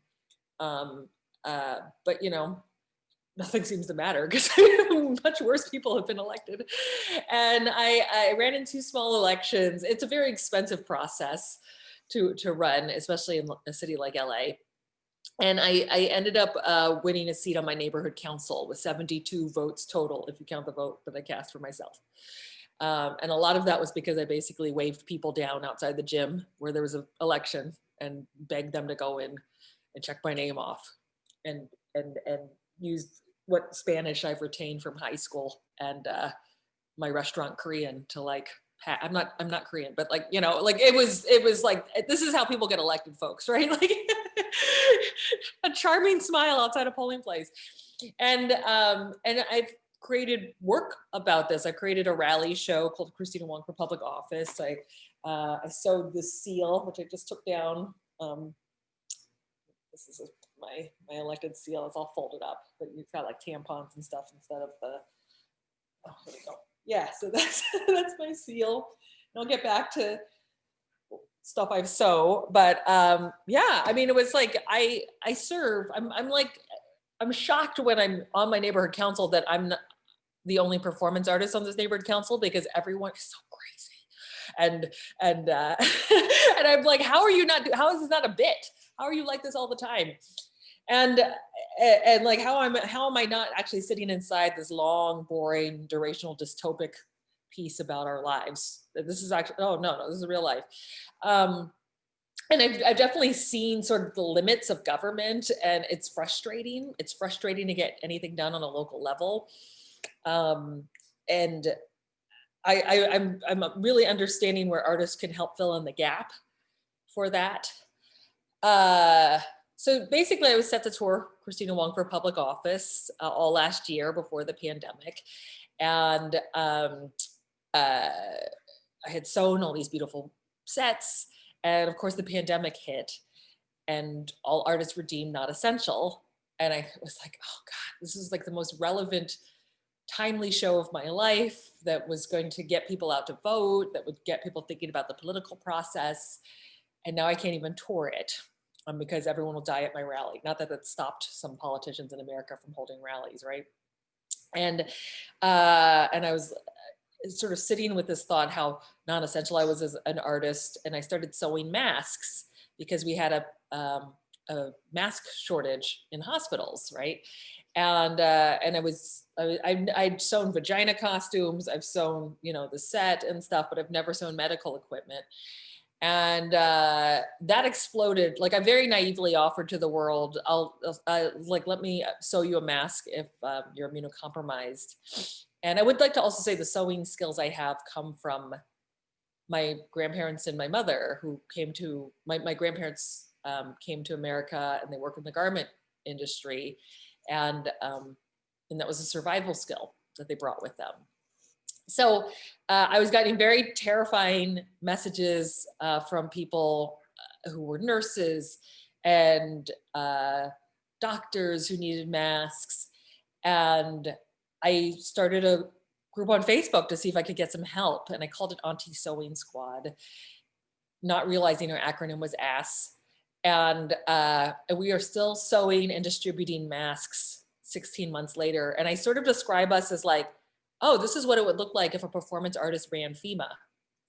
Um, uh, but you know, nothing seems to matter because much worse people have been elected. And I, I ran in two small elections. It's a very expensive process to, to run, especially in a city like LA. And I, I ended up uh, winning a seat on my neighborhood council with 72 votes total, if you count the vote that I cast for myself. Um, and a lot of that was because I basically waved people down outside the gym where there was an election and begged them to go in and check my name off and and and used what Spanish I've retained from high school and uh, my restaurant Korean to like I'm not I'm not Korean, but like you know, like it was it was like this is how people get elected, folks, right? Like a charming smile outside a polling place, and um and I've created work about this. I created a rally show called Kristina Wong for Public Office. I uh, I sewed this seal, which I just took down. Um, this is my my elected seal. It's all folded up, but you've got like tampons and stuff instead of the. Oh, here we go. Yeah, so that's that's my seal. And I'll get back to stuff I've sew, but um, yeah, I mean, it was like I I serve. I'm I'm like I'm shocked when I'm on my neighborhood council that I'm the only performance artist on this neighborhood council because everyone is so crazy and and uh, and I'm like, how are you not? How is this not a bit? How are you like this all the time? And and, and like how I'm how am I not actually sitting inside this long, boring, durational, dystopic piece about our lives? This is actually oh no no this is real life. Um, and I've, I've definitely seen sort of the limits of government and it's frustrating. It's frustrating to get anything done on a local level. Um, and I, I, I'm, I'm really understanding where artists can help fill in the gap for that. Uh, so basically I was set to tour Kristina Wong for public office uh, all last year before the pandemic. And um, uh, I had sewn all these beautiful sets. And of course the pandemic hit and all artists were deemed not essential. And I was like, oh God, this is like the most relevant timely show of my life that was going to get people out to vote, that would get people thinking about the political process. And now I can't even tour it um, because everyone will die at my rally. Not that that stopped some politicians in America from holding rallies, right? And uh, and I was sort of sitting with this thought how non-essential I was as an artist, and I started sewing masks because we had a um, a mask shortage in hospitals, right? And uh, and I was I, I I'd sewn vagina costumes, I've sewn you know the set and stuff, but I've never sewn medical equipment. And uh, that exploded. Like I very naively offered to the world, I'll uh, like let me sew you a mask if um, you're immunocompromised. And I would like to also say the sewing skills I have come from my grandparents and my mother who came to my, my grandparents um, came to America and they work in the garment industry. And, um, and that was a survival skill that they brought with them. So uh, I was getting very terrifying messages uh, from people uh, who were nurses and uh, doctors who needed masks. And I started a group on Facebook to see if I could get some help. And I called it Auntie Sewing Squad, not realizing our acronym was ASS. And uh, we are still sewing and distributing masks 16 months later. And I sort of describe us as like, oh, this is what it would look like if a performance artist ran FEMA,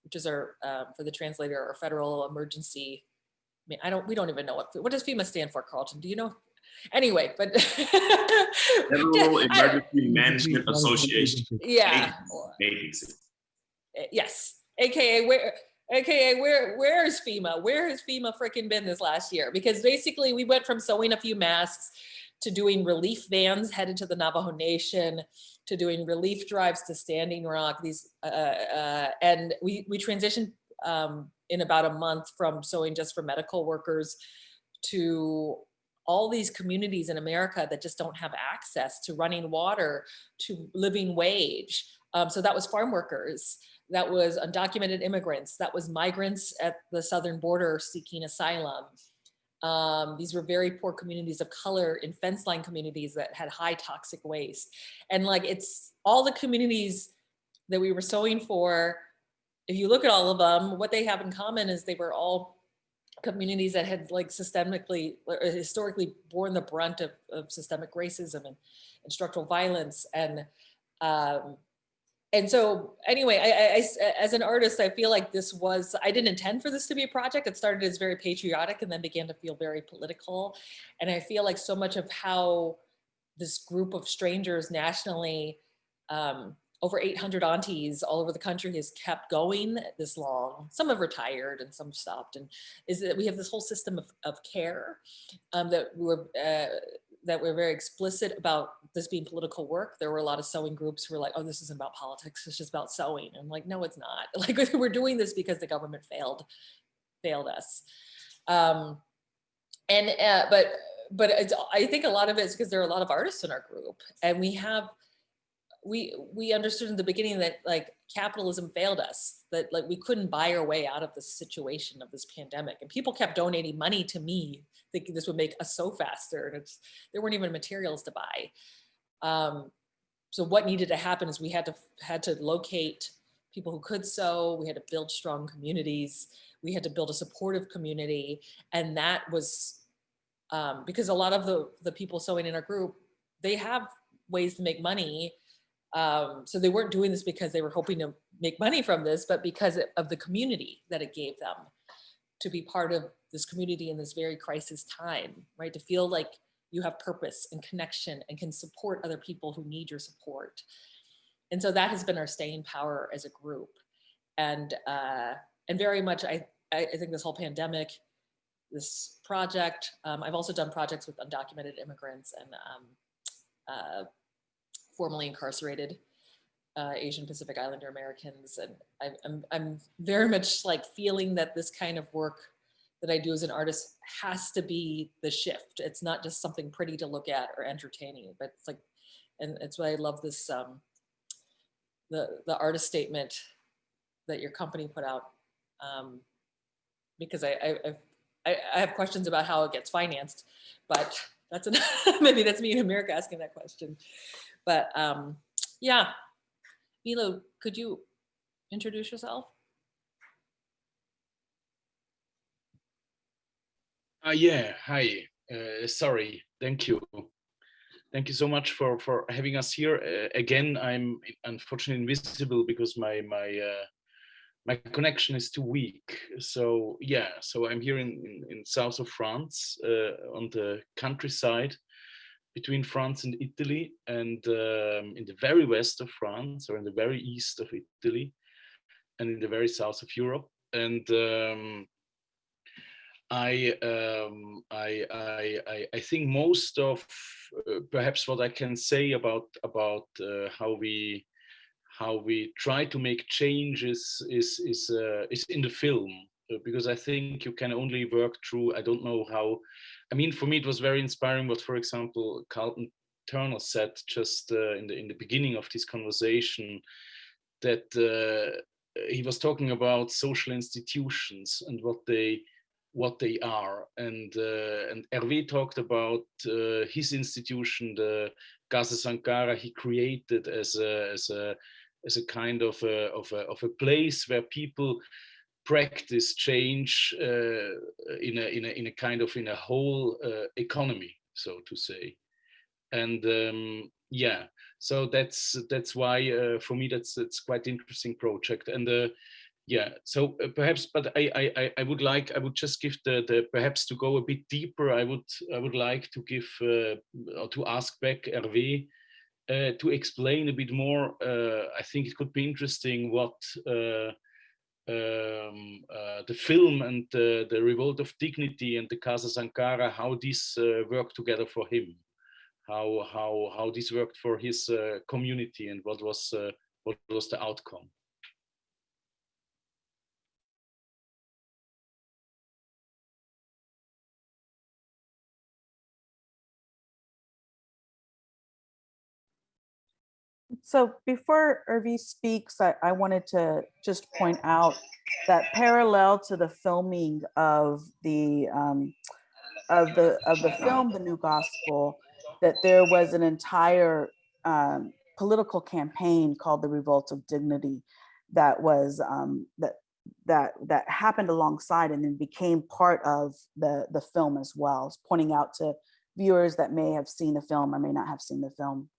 which is our, um, for the translator, our federal emergency. I mean, I don't, we don't even know what, what does FEMA stand for, Carlton? Do you know? Anyway, but. Federal Emergency Management Association. Yeah. Agency. Yes, AKA where, AKA where, where is FEMA? Where has FEMA freaking been this last year? Because basically we went from sewing a few masks to doing relief vans headed to the Navajo Nation, to doing relief drives to Standing Rock. These uh, uh, and we we transitioned um, in about a month from sewing just for medical workers to all these communities in America that just don't have access to running water, to living wage. Um, so that was farm workers, that was undocumented immigrants, that was migrants at the southern border seeking asylum. Um, these were very poor communities of color in fence line communities that had high toxic waste. And like it's all the communities that we were sewing for, if you look at all of them, what they have in common is they were all communities that had like systemically or historically borne the brunt of, of systemic racism and, and structural violence. And um, and so anyway, I, I, as an artist, I feel like this was, I didn't intend for this to be a project. It started as very patriotic and then began to feel very political. And I feel like so much of how this group of strangers nationally um, over 800 aunties all over the country has kept going this long. Some have retired and some stopped. And is that we have this whole system of, of care um, that we're uh, that we're very explicit about this being political work. There were a lot of sewing groups who were like, oh, this isn't about politics, it's just about sewing. And I'm like, no, it's not. Like we're doing this because the government failed, failed us. Um, and uh, but but I think a lot of it is because there are a lot of artists in our group and we have we we understood in the beginning that like capitalism failed us that like we couldn't buy our way out of the situation of this pandemic. And people kept donating money to me thinking this would make us sew faster and there weren't even materials to buy. Um, so what needed to happen is we had to had to locate people who could sew we had to build strong communities we had to build a supportive community and that was um, because a lot of the the people sewing in our group they have ways to make money um, so they weren't doing this because they were hoping to make money from this, but because of the community that it gave them to be part of this community in this very crisis time, right? To feel like you have purpose and connection and can support other people who need your support. And so that has been our staying power as a group. And, uh, and very much, I, I think this whole pandemic, this project, um, I've also done projects with undocumented immigrants and um, uh, formerly incarcerated uh, Asian Pacific Islander Americans. And I, I'm, I'm very much like feeling that this kind of work that I do as an artist has to be the shift. It's not just something pretty to look at or entertaining, but it's like, and it's why I love this, um, the, the artist statement that your company put out. Um, because I, I, I, I have questions about how it gets financed, but that's an, maybe that's me in America asking that question. But um, yeah, Milo, could you introduce yourself? Uh, yeah, hi, uh, sorry, thank you. Thank you so much for, for having us here. Uh, again, I'm unfortunately invisible because my, my, uh, my connection is too weak. So yeah, so I'm here in, in, in south of France uh, on the countryside between France and Italy and um, in the very west of France or in the very east of Italy and in the very south of Europe. And um, I, um, I, I, I, think most of uh, perhaps what I can say about about uh, how we how we try to make changes is is uh, is in the film uh, because I think you can only work through I don't know how I mean, for me, it was very inspiring what, for example, Carlton Turner said just uh, in the in the beginning of this conversation, that uh, he was talking about social institutions and what they what they are, and uh, and Hervé talked about uh, his institution, the Casa Sankara, he created as a as a as a kind of a, of a, of a place where people practice change uh, in a in a in a kind of in a whole uh, economy, so to say, and um, yeah, so that's that's why uh, for me that's that's quite interesting project and. Uh, yeah, so uh, perhaps, but I, I I would like I would just give the the perhaps to go a bit deeper. I would I would like to give uh, or to ask back Hervé to explain a bit more. I think it could be interesting what um, uh, the film and uh, the Revolt of Dignity and the Casa Sankara, how this uh, worked together for him, how how how this worked for his uh, community, and what was uh, what was the outcome. So before Hervé speaks, I, I wanted to just point out that parallel to the filming of the um, of the of the film The New Gospel, that there was an entire um, political campaign called the Revolt of Dignity that was um, that that that happened alongside and then became part of the the film as well, pointing out to viewers that may have seen the film or may not have seen the film.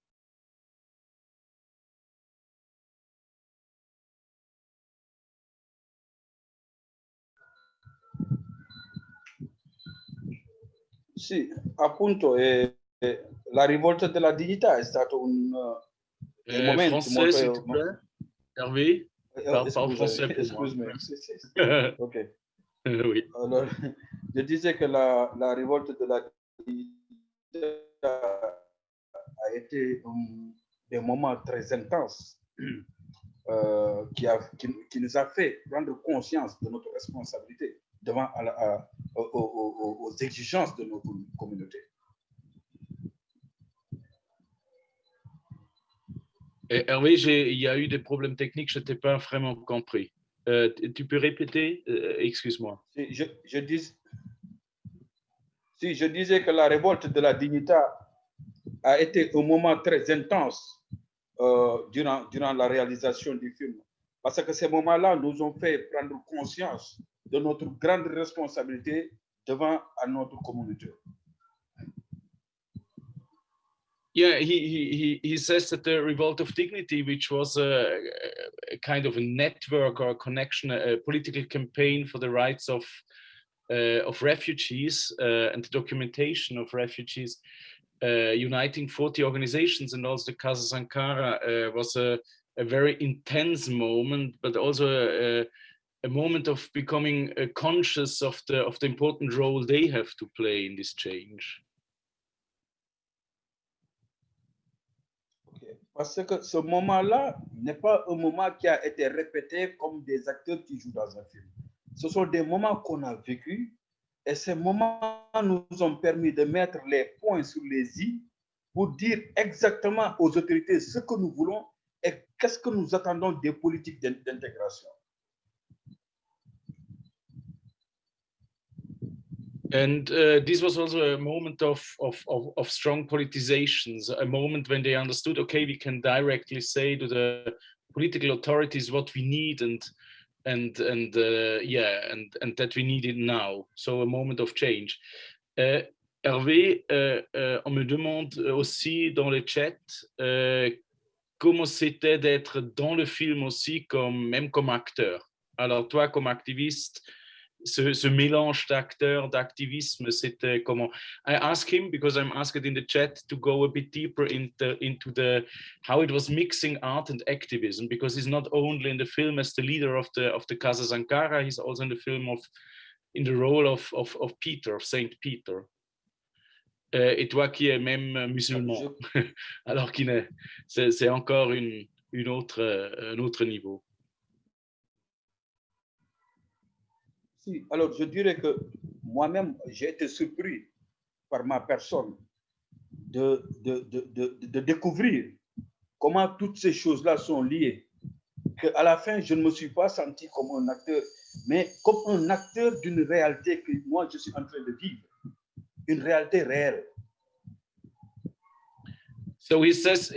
Sì, appunto eh, la rivolta della dignità è stato un, Euh, moment, français, tu s'il montres- te plaît. Hervé, Euh, parle, parle excuse- français pour moi. Merci. C'est- c'est- Ok. oui. Alors, je disais que la, la révolte de la a été um, des moments très intenses euh, qui, a, qui, qui nous a fait prendre conscience de notre responsabilité devant à la- à- aux, aux- aux- aux exigences de nos com- communautés. Et Hervé, il y a eu des problèmes techniques, je ne t'ai pas vraiment compris. Euh, tu peux répéter? Euh, Excuse-moi. Si je, je dis, si je disais que la révolte de la dignité a été un moment très intense euh, durant, durant la réalisation du film, parce que ces moments-là nous ont fait prendre conscience de notre grande responsabilité devant à notre communauté. Yeah, he, he, he, says that the Revolt of Dignity, which was a, a kind of a network or a connection, a, political campaign for the rights of, uh, of refugees uh, and the documentation of refugees, uh, uniting 40 organizations and also the Casa Sankara uh, was a, a very intense moment, but also a, a moment of becoming uh, conscious of the, of the important role they have to play in this change. Parce que ce moment-là n'est pas un moment qui a été répété comme des acteurs qui jouent dans un film. Ce sont des moments qu'on a vécus et ces moments nous ont permis de mettre les points sur les i pour dire exactement aux autorités ce que nous voulons et qu'est-ce que nous attendons des politiques d'in- d'intégration. And uh, this was also a moment of, of, of, of strong politizations, a moment when they understood, okay, we can directly say to the political authorities what we need and and and uh, yeah, and and that we need it now. So a moment of change. Euh, Hervé, euh, euh, on me demande aussi dans le chat euh, comment c'était d'être dans le film aussi, comme, même comme acteur. Alors toi, comme activiste, ce, ce mélange d'acteur, d'activisme, c'était comment I asked him because I'm asked in the chat to go a bit deeper into into the how it was mixing art and activism because he's not only in the film as the leader of the of the Casa Sankara, he's also in the film of in the role of of, of Peter, of Saint Peter. Euh, et toi qui es même musulman, ah, alors qu'il est, c'est, c'est encore une, une autre, euh, un autre niveau. Alors je dirais que moi-même, j'ai été surpris par ma personne de, de, de, de, découvrir comment toutes ces choses-là sont liées. Qu'à la fin, je ne me suis pas senti comme un acteur, mais comme un acteur d'une réalité que moi, je suis en train de vivre, une réalité réelle. So he says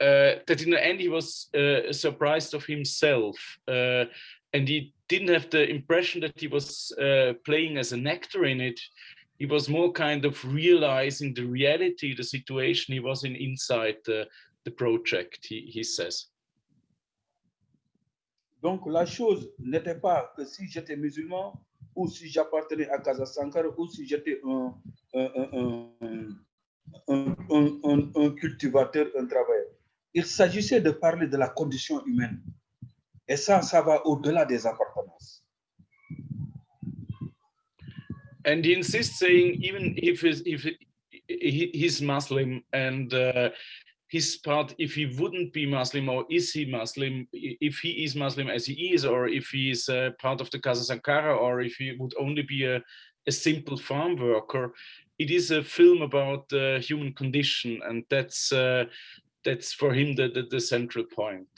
uh, that in the end he was uh, surprised of himself, uh, and he didn't have the impression that he was uh, playing as an actor in it. He was more kind of realizing the reality, the situation he was in inside the, the project. He, he says. Donc la chose n'était pas que si j'étais musulman ou si j'appartenais à Casa Sankara ou si j'étais un, un, un, un, un, cultivateur, un travailleur. Il s'agissait de parler de la condition humaine. Et ça, ça va au-delà des appartenances. and he insists saying even if he's, if he's Muslim and uh, his part if he wouldn't be Muslim or is he Muslim if he is Muslim as he is or if he is uh, part of the Casa Sankara or if he would only be a, a simple farm worker it is a film about the human condition and that's uh, that's for him the, the, the central point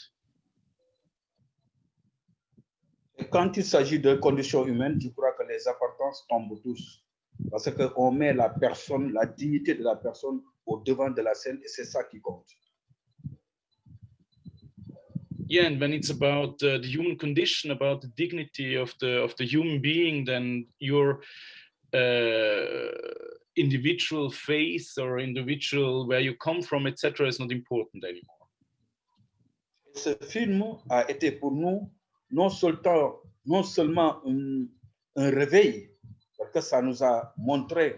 quand il s'agit de conditions humaines, je crois que les appartenances tombent tous. Parce qu'on met la personne, la dignité de la personne au devant de la scène et c'est ça qui compte. yeah and when it's about uh, the human condition about the dignity of the of the human being then your uh, individual faith or individual where you come from etc is not important anymore Ce film a été pour nous non seulement, non seulement un, réveil, parce que ça nous a montré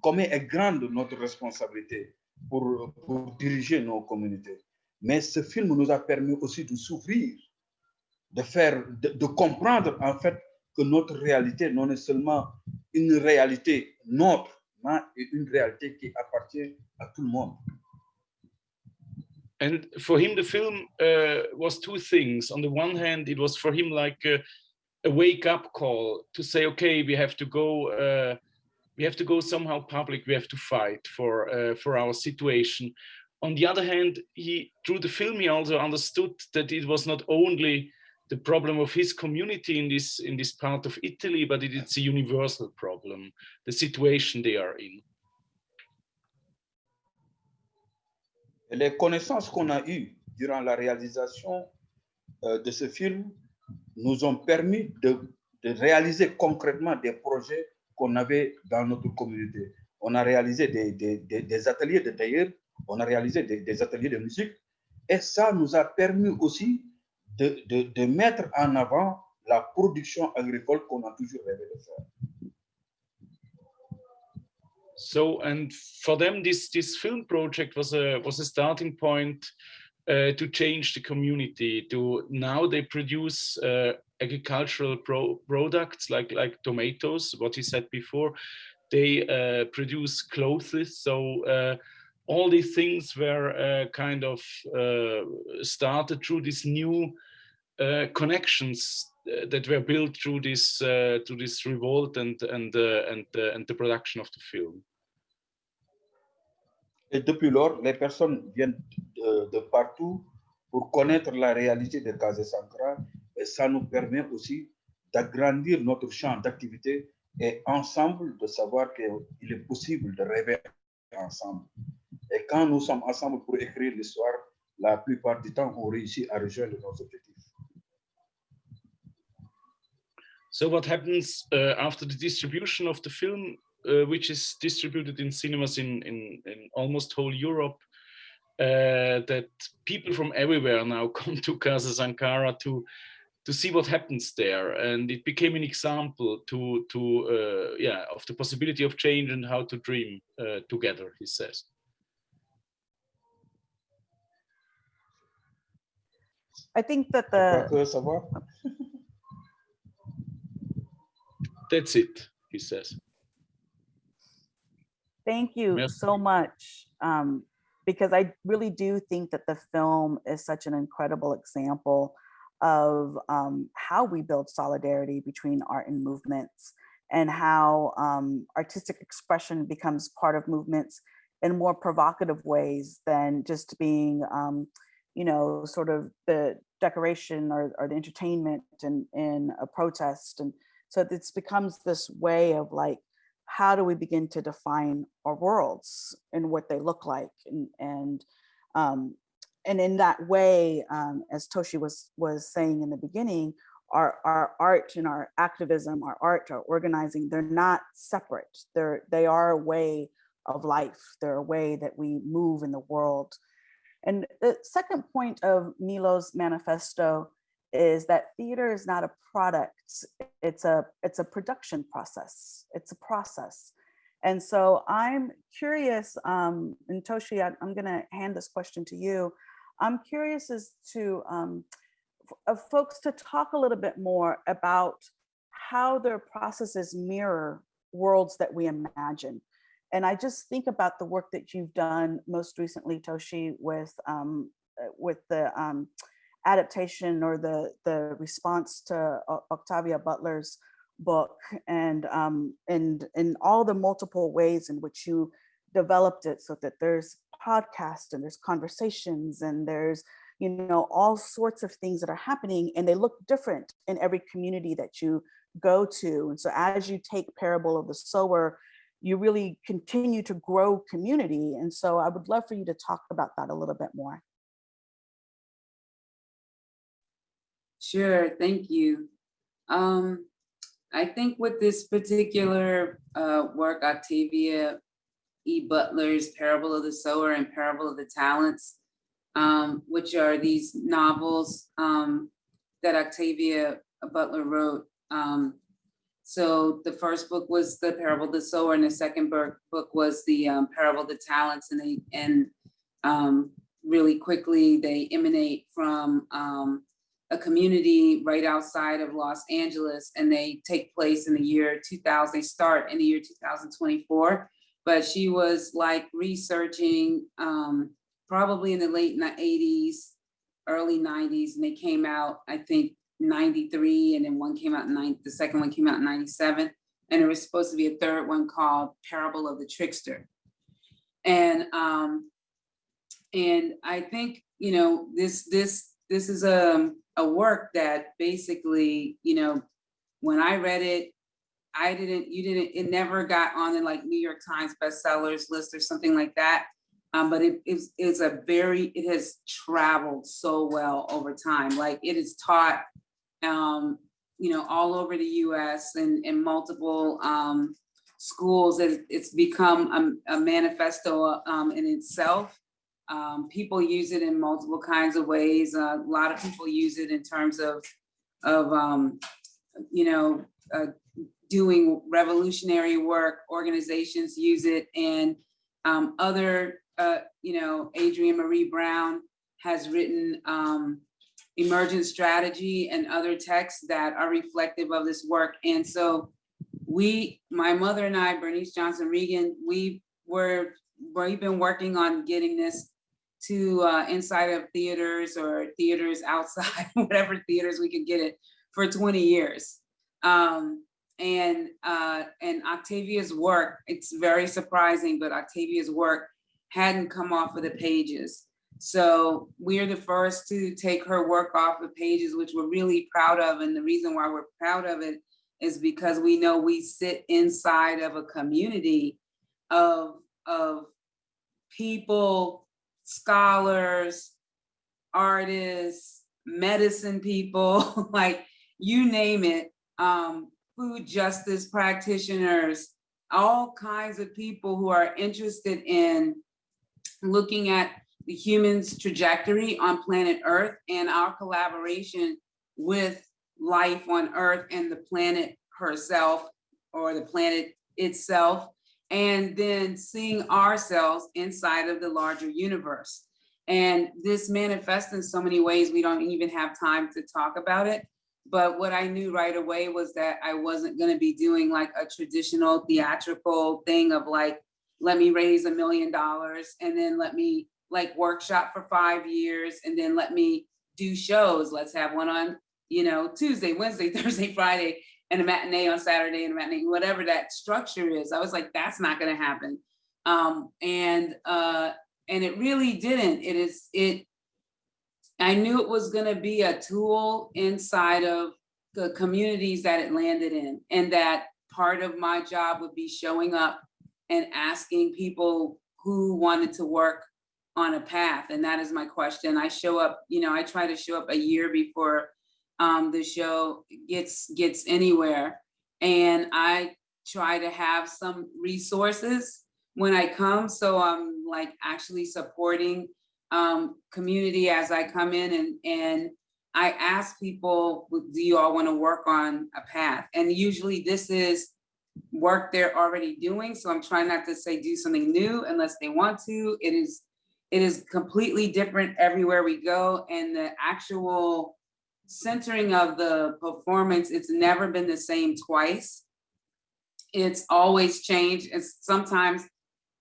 combien est grande notre responsabilité pour, diriger nos communautés, Mais ce film nous a permis aussi de s'ouvrir, de faire, de, comprendre en fait que notre réalité non seulement une réalité nôtre, mais une réalité qui appartient à tout le monde. And for him, the film uh, was two things. On the one hand, it was for him like a, a wake-up call to say, okay, we have to go, uh, we have to go somehow public. We have to fight for uh, for our situation. On the other hand, he through the film he also understood that it was not only the problem of his community in this in this part of Italy, but it, it's a universal problem, the situation they are in. Les connaissances qu'on a eues durant la réalisation euh, de ce film nous ont permis de, réaliser concrètement des projets qu'on avait dans notre communauté. On a réalisé des, ateliers de tailleur, on a réalisé des, ateliers de musique, et ça nous a permis aussi de, de, de mettre en avant la production agricole qu'on a toujours rêvé de faire. So, and for them, this this film project was a was a starting point uh, to change the community. To now they produce uh, agricultural pro products like like tomatoes. What he said before, they uh, produce clothes. So uh, all these things were uh, kind of uh, started through these new connections that were built through this through this revolt and and and and the production of the film. Et depuis lors, les personnes viennent de, de partout pour connaître la réalité de Casa Sankara et ça nous permet aussi d'agrandir notre champ d'activité et ensemble de savoir qu'il est possible de rêver ensemble. Et quand nous sommes ensemble pour écrire l'histoire, la plupart du temps, on réussit à rejoindre nos objectifs. So what happens uh, after the distribution of the film? Uh, which is distributed in cinemas in, in, in almost whole Europe, uh, that people from everywhere now come to Casa Sankara to to see what happens there, and it became an example to to uh, yeah of the possibility of change and how to dream uh, together. He says. I think that the that's it. He says. Thank you so much. Um, because I really do think that the film is such an incredible example of um, how we build solidarity between art and movements and how um, artistic expression becomes part of movements in more provocative ways than just being, um, you know, sort of the decoration or, or the entertainment in, in a protest. And so this becomes this way of like how do we begin to define our worlds and what they look like? And and um, and in that way um, as toshi was was saying in the beginning our our art and our activism our art our organizing they're not separate. They're they are a way of life. They're a way that we move in the world. And the second point of milo's manifesto is that theater is not a product it's a it's a production process it's a process. And so i'm curious um and toshi I, i'm going to hand this question to you. I'm curious as to um of folks to talk a little bit more about how their processes mirror worlds that we imagine. And i just think about the work that you've done most recently toshi with um with the um adaptation or the the response to Octavia Butler's book and um, and in all the multiple ways in which you developed it so that there's podcasts and there's conversations and there's you know all sorts of things that are happening and they look different in every community that you go to. And so as you take parable of the sower you really continue to grow community. And so i would love for you to talk about that a little bit more Sure, thank you. Um, I think with this particular uh, work, Octavia E. Butler's Parable of the Sower and Parable of the Talents, um, which are these novels um, that Octavia Butler wrote. Um, so the first book was the Parable of the Sower, and the second book was the um, Parable of the Talents, and they and um, really quickly. They emanate from um, a community right outside of Los Angeles and they take place in the year 2000. They start in the year 2024. But she was like researching um, probably in the late 80s, early 90s, and they came out, I think, 93, and then one came out in 90, the second one came out in 97. And there was supposed to be a third one called Parable of the Trickster. And um, and I think, you know, this this this is a, a work that basically, you know, when I read it, I didn't, you didn't, it never got on the like New York Times bestsellers list or something like that. Um, but it is it's a very, it has traveled so well over time. Like it is taught, um, you know, all over the US and in multiple um, schools. It, it's become a, a manifesto um, in itself. Um, people use it in multiple kinds of ways. Uh, a lot of people use it in terms of, of um, you know, uh, doing revolutionary work. Organizations use it, and um, other, uh, you know, Adrienne Maree Brown has written um, emergent strategy and other texts that are reflective of this work. And so we, my mother and I, Bernice Johnson Reagon, we were, we've been working on getting this to uh, inside of theaters or theaters outside, whatever theaters we could get it for 20 years. Um, and uh, and Octavia's work, it's very surprising, but Octavia's work hadn't come off of the pages. So we are the first to take her work off the pages, which we're really proud of. And the reason why we're proud of it is because we know we sit inside of a community of, of people scholars, artists, medicine people, like you name it, um, food justice practitioners, all kinds of people who are interested in looking at the human's trajectory on planet Earth and our collaboration with life on Earth and the planet herself or the planet itself and then seeing ourselves inside of the larger universe. And this manifests in so many ways, we don't even have time to talk about it. But what I knew right away was that I wasn't gonna be doing like a traditional theatrical thing of like, let me raise a million dollars and then let me like workshop for five years and then let me do shows. Let's have one on, you know, Tuesday, Wednesday, Thursday, Friday, and a matinee on Saturday and a matinee, whatever that structure is. I was like, that's not gonna happen. Um, and uh, and it really didn't. It is it. I knew it was gonna be a tool inside of the communities that it landed in, and that part of my job would be showing up and asking people who wanted to work on a path, and that is my question. I show up, you know, I try to show up a year before um, the show gets gets anywhere. And I try to have some resources when I come. So I'm like actually supporting um, community as I come in and, and I ask people, do you all want to work on a path? And usually this is work they're already doing. So I'm trying not to say do something new unless they want to. It is it is completely different everywhere we go. And the actual centering of the performance, it's never been the same twice. It's always changed. It's sometimes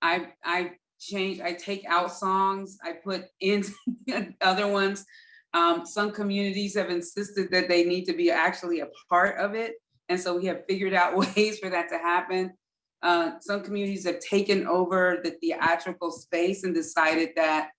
I I change, I take out songs, I put in other ones. Um, some communities have insisted that they need to be actually a part of it. And so we have figured out ways for that to happen. Uh, some communities have taken over the theatrical space and decided that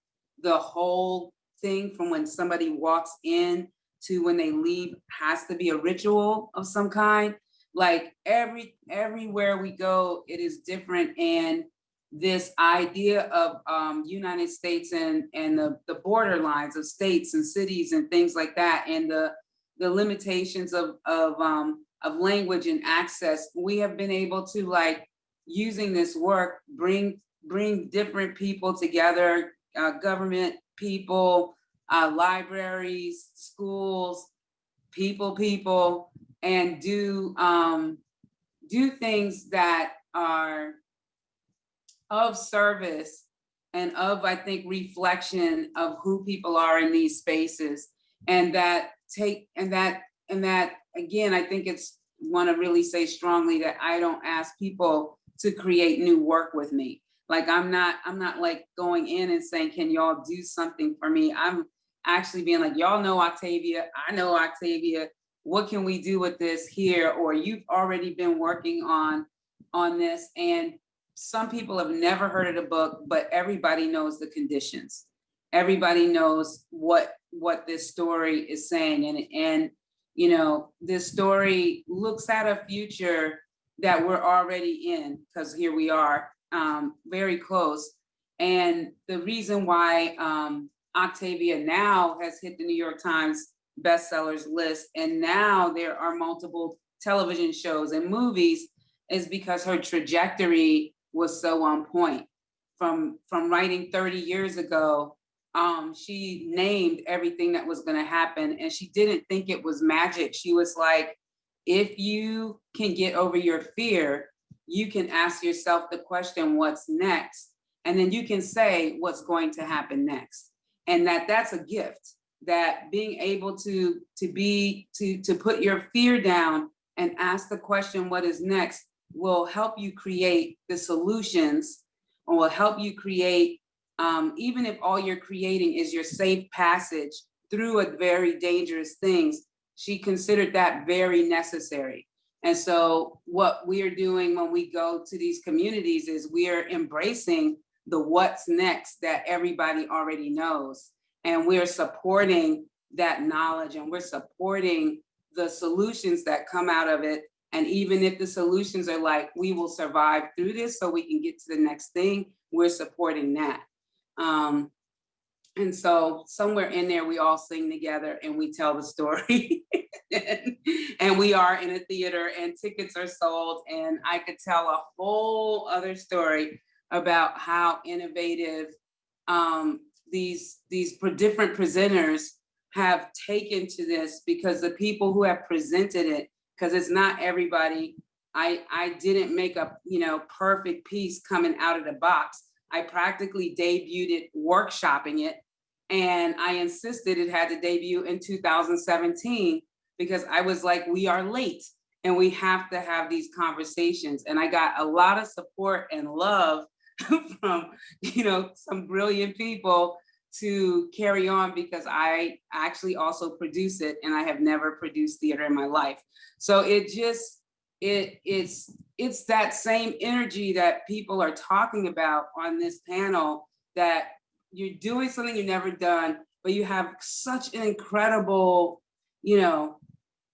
the whole thing from when somebody walks in to when they leave has to be a ritual of some kind. Like every everywhere we go, it is different. And this idea of um, United States and and the, the border lines of states and cities and things like that, and the the limitations of of um, of language and access, we have been able to like using this work bring bring different people together, uh, government people, uh, libraries, schools, people, people, and do um, do things that are of service and of, I think, reflection of who people are in these spaces. And that take, and that, and that, again, I think it's, want to really say strongly that I don't ask people to create new work with me. Like I'm not, I'm not like going in and saying, can y'all do something for me? I'm actually being like, y'all know Octavia, I know Octavia, what can we do with this here? Or you've already been working on, on this. And some people have never heard of the book, but everybody knows the conditions. Everybody knows what, what this story is saying. And, and, you know, this story looks at a future that we're already in, because here we are, um, very close. And the reason why um, Octavia now has hit the New York Times bestsellers list, and now there are multiple television shows and movies, is because her trajectory was so on point. From, from writing 30 years ago, um, she named everything that was gonna happen and she didn't think it was magic. She was like, if you can get over your fear, you can ask yourself the question, what's next? And then you can say what's going to happen next. And that that's a gift, that being able to, to be, to, to put your fear down and ask the question, what is next, will help you create the solutions and will help you create, um, even if all you're creating is your safe passage through a very dangerous things, she considered that very necessary. And so what we are doing when we go to these communities is we are embracing the what's next that everybody already knows. And we're supporting that knowledge and we're supporting the solutions that come out of it. And even if the solutions are like, we will survive through this so we can get to the next thing, we're supporting that. Um, and so somewhere in there, we all sing together and we tell the story. and, and we are in a theater and tickets are sold. And I could tell a whole other story about how innovative um, these, these different presenters have taken to this because the people who have presented it, because it's not everybody, I, I didn't make a you know perfect piece coming out of the box. I practically debuted it workshopping it and I insisted it had to debut in 2017 because I was like, we are late and we have to have these conversations. And I got a lot of support and love from, you know, some brilliant people to carry on because I actually also produce it and I have never produced theater in my life. So it just, it it's it's that same energy that people are talking about on this panel that you're doing something you've never done, but you have such an incredible, you know,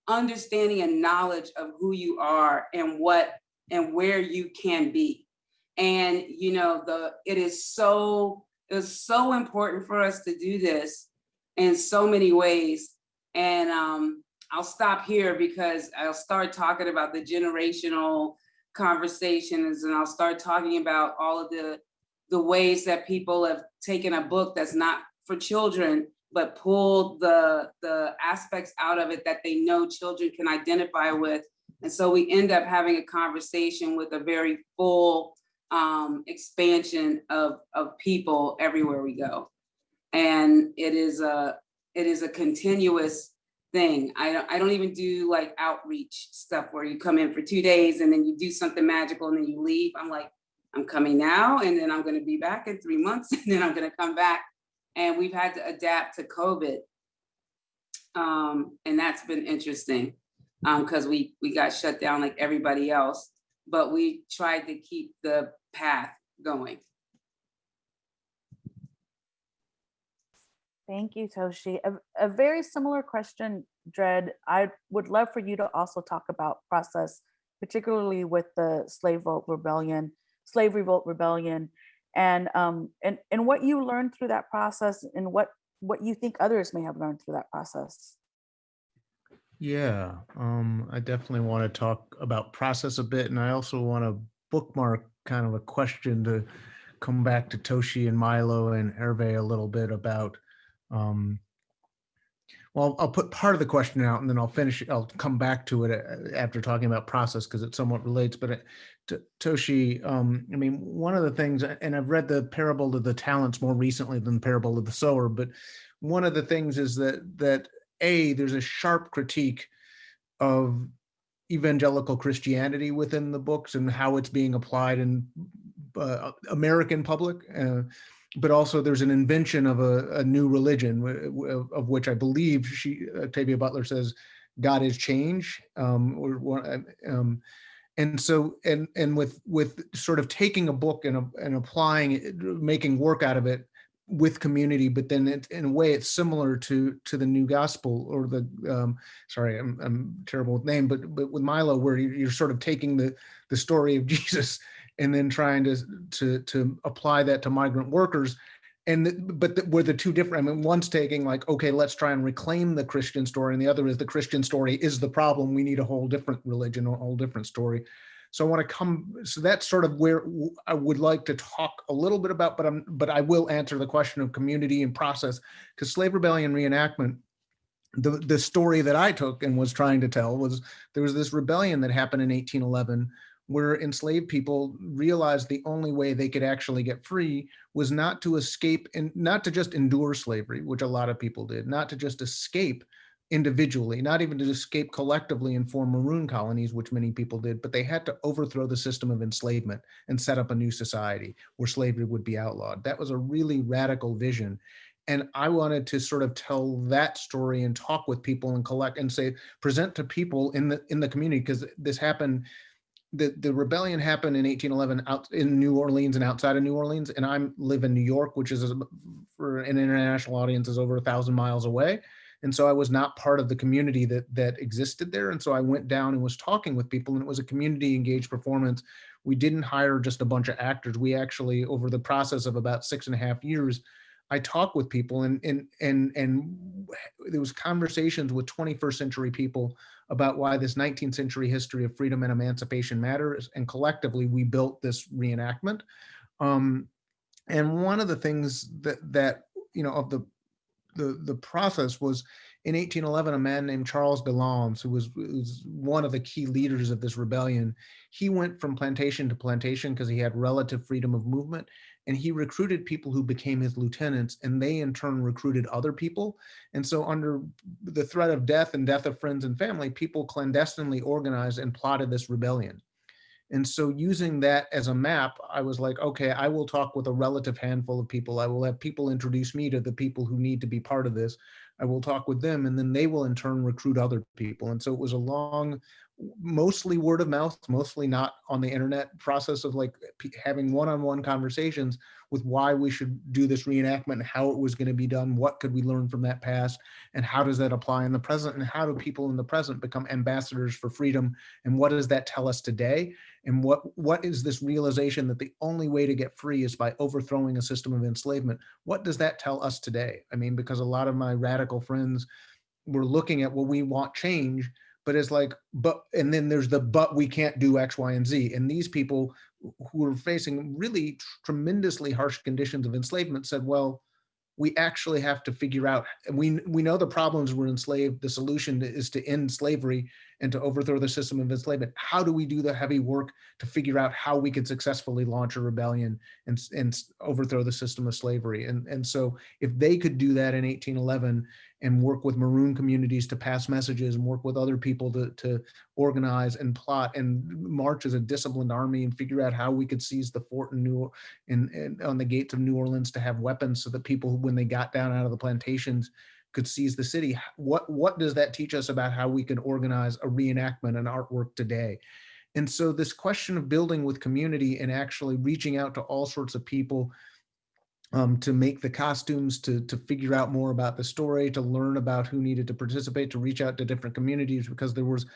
understanding and knowledge of who you are and what and where you can be. And you know, the it is so it's so important for us to do this in so many ways. And um, I'll stop here because I'll start talking about the generational conversations and I'll start talking about all of the the ways that people have taken a book that's not for children, but pulled the, the aspects out of it that they know children can identify with. And so we end up having a conversation with a very full um, expansion of, of people everywhere we go. And it is a, it is a continuous thing. I don't, I don't even do like outreach stuff where you come in for two days and then you do something magical and then you leave. I'm like, I'm coming now and then I'm gonna be back in three months and then I'm gonna come back. And we've had to adapt to COVID. Um, and that's been interesting because um, we, we got shut down like everybody else, but we tried to keep the path going. Thank you, Toshi. A, a, very similar question, Dread. I would love for you to also talk about process, particularly with the slave vote rebellion slave revolt rebellion and um and and what you learned through that process and what what you think others may have learned through that process yeah um i definitely want to talk about process a bit and i also want to bookmark kind of a question to come back to toshi and milo and hervé a little bit about um well, I'll put part of the question out and then I'll finish, I'll come back to it uh, after talking about process because it somewhat relates, but uh, T- Toshi, um, I mean, one of the things, and I've read the parable of the talents more recently than the parable of the sower, but one of the things is that, that A, there's a sharp critique of evangelical Christianity within the books and how it's being applied in uh, American public. Uh, but also there's an invention of a, a new religion of which I believe she Octavia Butler says God is change. Um, or, um, and so and and with with sort of taking a book and and applying it, making work out of it with community, but then it, in a way it's similar to to the new gospel or the um, sorry I'm, I'm terrible with name, but but with Milo where you're sort of taking the the story of Jesus and then trying to to to apply that to migrant workers. And but the, were the two different i mean one's taking like okay let's try and reclaim the christian story and the other is the christian story is the problem. We need a whole different religion a whole different story so i want to come so that's sort of where i would like to talk a little bit about but i'm but i will answer the question of community and process because slave rebellion reenactment the the story that i took and was trying to tell was there was this rebellion that happened in 1811 where enslaved people realized the only way they could actually get free was not to escape and not to just endure slavery, which a lot of people did, not to just escape individually, not even to escape collectively and form maroon colonies, which many people did, but they had to overthrow the system of enslavement and set up a new society where slavery would be outlawed. That was a really radical vision. And I wanted to sort of tell that story and talk with people and collect and say, present to people in the in the community, because this happened the, the rebellion happened in 1811 out in New Orleans and outside of New Orleans. And I live in New York, which is for an international audience is over a thousand miles away. And so I was not part of the community that that existed there. And so I went down and was talking with people and it was a community engaged performance. We didn't hire just a bunch of actors. We actually, over the process of about six and a half years, I talked with people and and and and there was conversations with 21st century people about why this 19th century history of freedom and emancipation matters. And collectively, we built this reenactment. Um, and one of the things that that you know of the the the process was in 1811 a man named charles Bellams, who was, was one of the key leaders of this rebellion he went from plantation to plantation because he had relative freedom of movement and he recruited people who became his lieutenants and they in turn recruited other people. And so under the threat of death and death of friends and family people clandestinely organized and plotted this rebellion and so using that as a map i was like okay i will talk with a relative handful of people. I will have people introduce me to the people who need to be part of this. I will talk with them and then they will in turn recruit other people. And so it was a long mostly word of mouth, mostly not on the internet process of like having one-on-one conversations with why we should do this reenactment and how it was going to be done. What could we learn from that past and how does that apply in the present and how do people in the present become ambassadors for freedom and what does that tell us today? And what what is this realization that the only way to get free is by overthrowing a system of enslavement? What does that tell us today? I mean, because a lot of my radical friends were looking at, well, we want change, but it's like but and then there's the but we can't do x y and z and these people who were facing really tremendously harsh conditions of enslavement said well we actually have to figure out and we we know the problems were enslaved the solution is to end slavery and to overthrow the system of enslavement. How do we do the heavy work to figure out how we could successfully launch a rebellion and and overthrow the system of slavery? And and so if they could do that in 1811 and work with maroon communities to pass messages and work with other people to, to organize and plot and march as a disciplined army and figure out how we could seize the fort in New in, in on the gates of New Orleans to have weapons so that people when they got down out of the plantations could seize the city. What what does that teach us about how we can organize a reenactment and artwork today? And so this question of building with community and actually reaching out to all sorts of people um, to make the costumes, to, to figure out more about the story, to learn about who needed to participate, to reach out to different communities because there was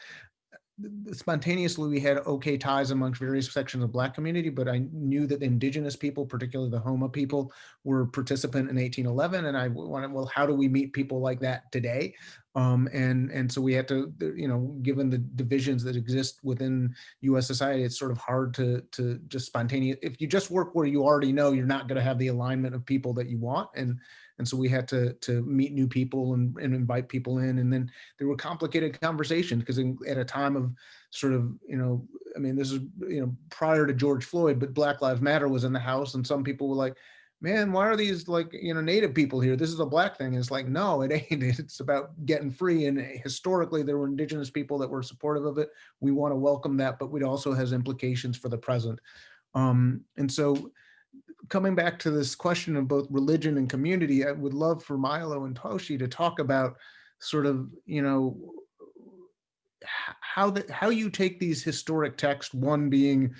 spontaneously we had okay ties amongst various sections of black community but i knew that the indigenous people particularly the Houma people were participant in 1811 and i wanted well how do we meet people like that today? Um, and and so we had to you know given the divisions that exist within us society it's sort of hard to to just spontaneous if you just work where you already know you're not going to have the alignment of people that you want and And so we had to to meet new people and, and invite people in. And then there were complicated conversations because at a time of sort of, you know, I mean, this is, you know, prior to George Floyd, but Black Lives Matter was in the house and some people were like, man, why are these like, you know, native people here? This is a black thing. And it's like, no, it ain't. It's about getting free. And historically, there were indigenous people that were supportive of it. We want to welcome that, but it also has implications for the present. Um, and so coming back to this question of both religion and community, I would love for Milo and Toshi to talk about sort of, you know, how that how you take these historic texts, one being,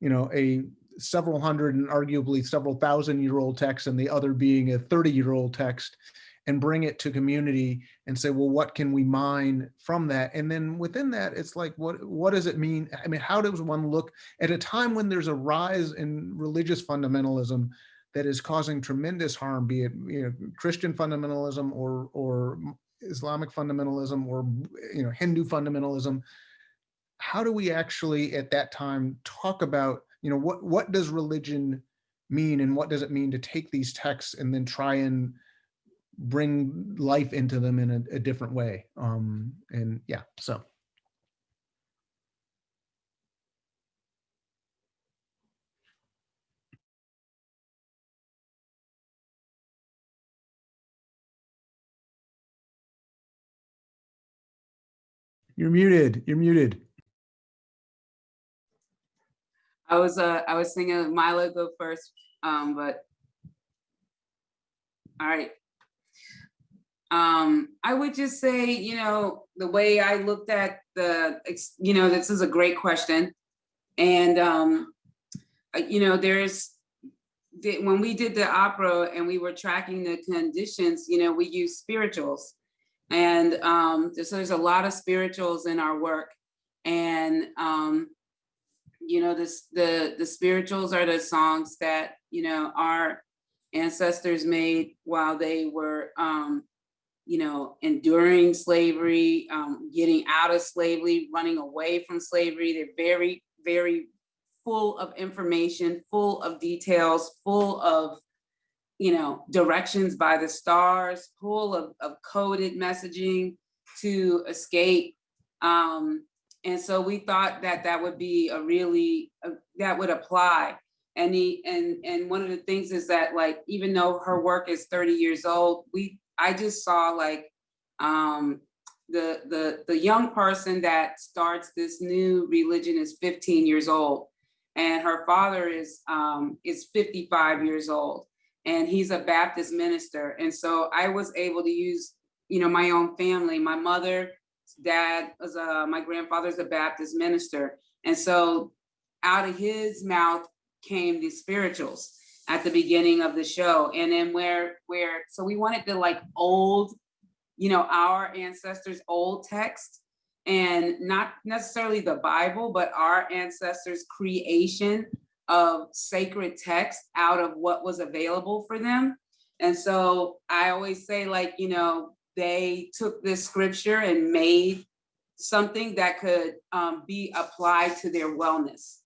you know, a several hundred and arguably several thousand year old text and the other being a 30 year old text and bring it to community and say well what can we mine from that? And then within that it's like what what does it mean? I mean how does one look at a time when there's a rise in religious fundamentalism that is causing tremendous harm be it you know christian fundamentalism or or islamic fundamentalism or you know hindu fundamentalism? How do we actually at that time talk about you know what what does religion mean and what does it mean to take these texts and then try and bring life into them in a, a different way um and yeah so You're muted. You're muted. I was uh I was thinking Milo go first, um, but all right. Um, I would just say, you know, the way I looked at the, you know, this is a great question. And um, uh, you know, there's when we did the opera and we were tracking the conditions, you know, we use spirituals. And um, so there's a lot of spirituals in our work. And um, you know, this the the spirituals are the songs that, you know, our ancestors made while they were um, you know, enduring slavery, um, getting out of slavery, running away from slavery. They're very, very full of information, full of details, full of, you know, directions by the stars, full of, of coded messaging to escape. Um, and so we thought that that would be a really, uh, that would apply. And, he, and, and one of the things is that like, even though her work is 30 years old, we I just saw like um, the the the young person that starts this new religion is 15 years old, and her father is um, is 55 years old, and he's a Baptist minister. And so I was able to use you know my own family. My mother, dad was a my grandfather's a Baptist minister, and so out of his mouth came the spirituals at the beginning of the show. And then where, where, so we wanted the like old, you know, our ancestors' old text and not necessarily the Bible, but our ancestors' creation of sacred text out of what was available for them. And so I always say like, you know, they took this scripture and made something that could um, be applied to their wellness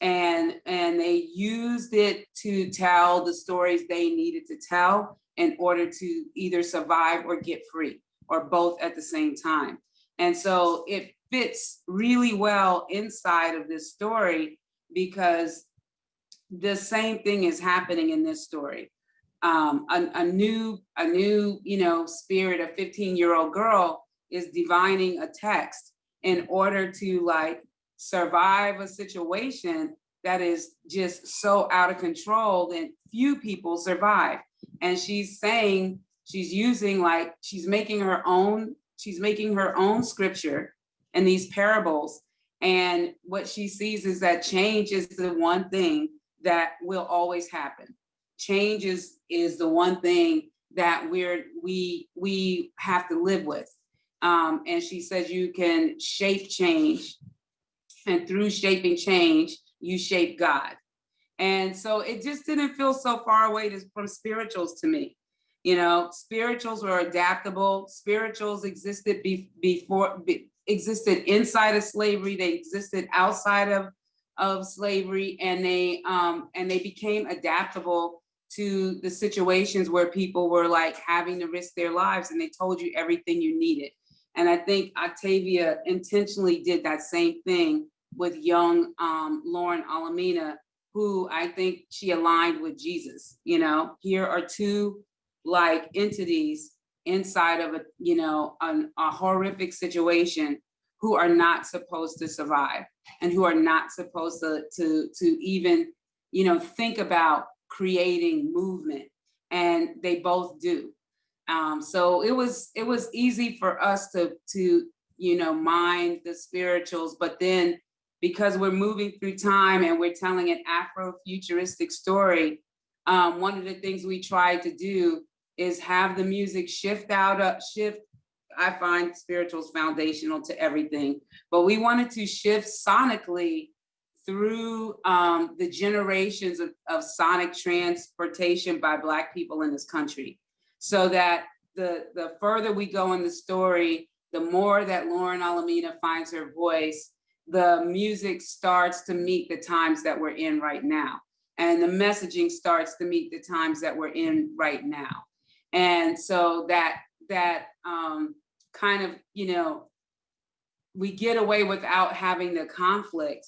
and and they used it to tell the stories they needed to tell in order to either survive or get free or both at the same time. And so it fits really well inside of this story because the same thing is happening in this story. Um, a, a new a new you know spirit a 15 year old girl is divining a text in order to like survive a situation that is just so out of control that few people survive. And she's saying, she's using like, she's making her own, she's making her own scripture and these parables. And what she sees is that change is the one thing that will always happen. Change is, is the one thing that we're, we, we have to live with. Um, and she says you can shape change and through shaping change, you shape God. And so it just didn't feel so far away to, from spirituals to me. You know, spirituals were adaptable. Spirituals existed be, before, be, existed inside of slavery. They existed outside of, of slavery and they, um, and they became adaptable to the situations where people were like having to risk their lives and they told you everything you needed. And I think Octavia intentionally did that same thing with young um, Lauren Olamina, who I think she aligned with Jesus. You know, here are two like entities inside of a, you know, an, a horrific situation who are not supposed to survive and who are not supposed to, to, to even, you know, think about creating movement. And they both do. Um, so it was it was easy for us to to you know mind the spirituals, but then because we're moving through time and we're telling an Afro-futuristic story, um, one of the things we tried to do is have the music shift out of shift. I find spirituals foundational to everything, but we wanted to shift sonically through um, the generations of, of sonic transportation by Black people in this country. So that the, the further we go in the story, the more that Lauren Olamina finds her voice, the music starts to meet the times that we're in right now. And the messaging starts to meet the times that we're in right now. And so that that um, kind of, you know, we get away without having the conflict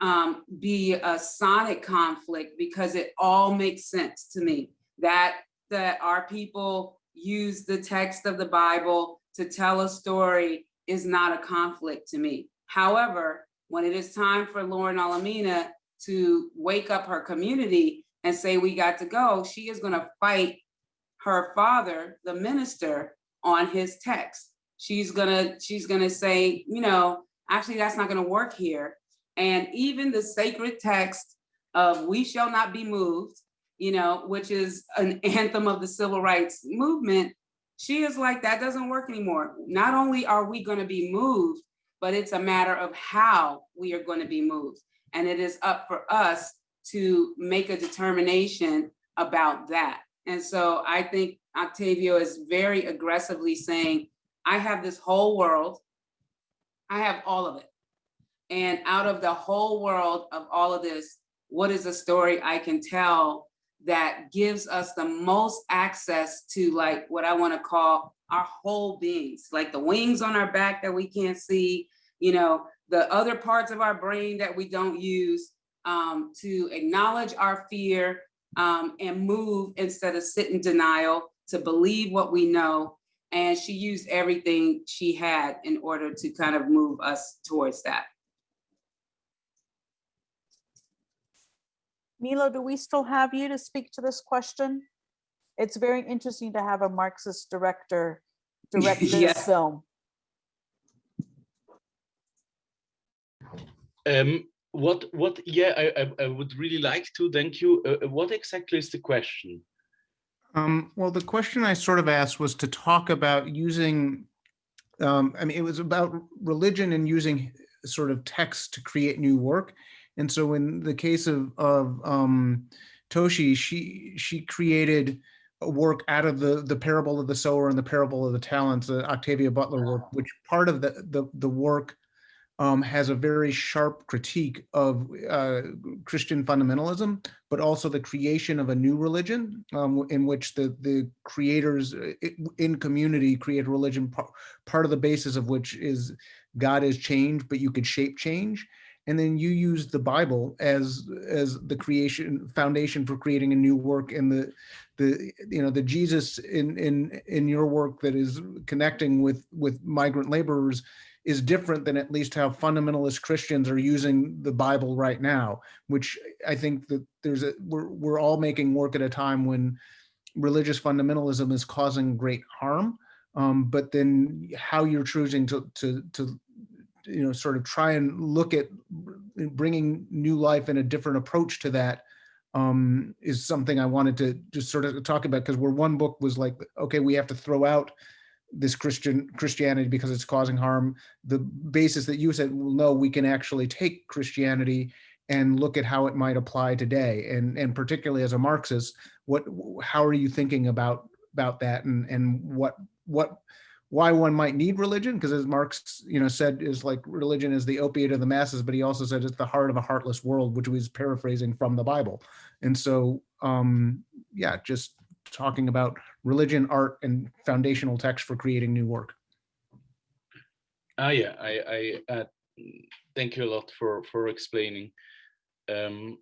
um, be a sonic conflict because it all makes sense to me. That that our people use the text of the Bible to tell a story is not a conflict to me. However, when it is time for Lauren Olamina to wake up her community and say, we got to go, she is gonna fight her father, the minister, on his text. She's gonna, she's gonna say, you know, actually that's not gonna work here. And even the sacred text of we shall not be moved, you know, which is an anthem of the civil rights movement, she is like, that doesn't work anymore. Not only are we gonna be moved, but it's a matter of how we are gonna be moved. And it is up for us to make a determination about that. And so I think Octavia is very aggressively saying, I have this whole world, I have all of it. And out of the whole world of all of this, what is a story I can tell that gives us the most access to like what I want to call our whole beings, like the wings on our back that we can't see, you know, the other parts of our brain that we don't use um, to acknowledge our fear um, and move instead of sit in denial, to believe what we know. And she used everything she had in order to kind of move us towards that. Milo, do we still have you to speak to this question? It's very interesting to have a Marxist director direct this film. Um, what, what, yeah, I, I, I would really like to, thank you. Uh, uh, what exactly is the question? Um, well, the question I sort of asked was to talk about using, um, I mean, it was about religion and using sort of text to create new work. And so in the case of, of um, Toshi, she, she created a work out of the, the parable of the sower and the parable of the talents, the Octavia Butler work, which part of the, the, the work um, has a very sharp critique of uh, Christian fundamentalism, but also the creation of a new religion um, in which the, the creators uh, in community create a religion, part of the basis of which is God is change, but you could shape change. And then you use the Bible as as the creation foundation for creating a new work and the the you know the Jesus in in in your work that is connecting with with migrant laborers is different than at least how fundamentalist Christians are using the Bible right now, which I think that there's a, we're, we're all making work at a time when religious fundamentalism is causing great harm. Um, but then how you're choosing to, to, to, you know, sort of try and look at bringing new life and a different approach to that um, is something I wanted to just sort of talk about because where one book was like, okay, we have to throw out this Christian Christianity because it's causing harm. The basis that you said, well, no, we can actually take Christianity and look at how it might apply today. And, and particularly as a Marxist, what, how are you thinking about, about that and, and what, what, why one might need religion? Because as Marx, you know, said is like religion is the opiate of the masses, but he also said it's the heart of a heartless world, which was paraphrasing from the Bible. And so um, yeah, just talking about religion, art, and foundational text for creating new work. Ah, yeah, I, I uh, thank you a lot for for explaining. Um,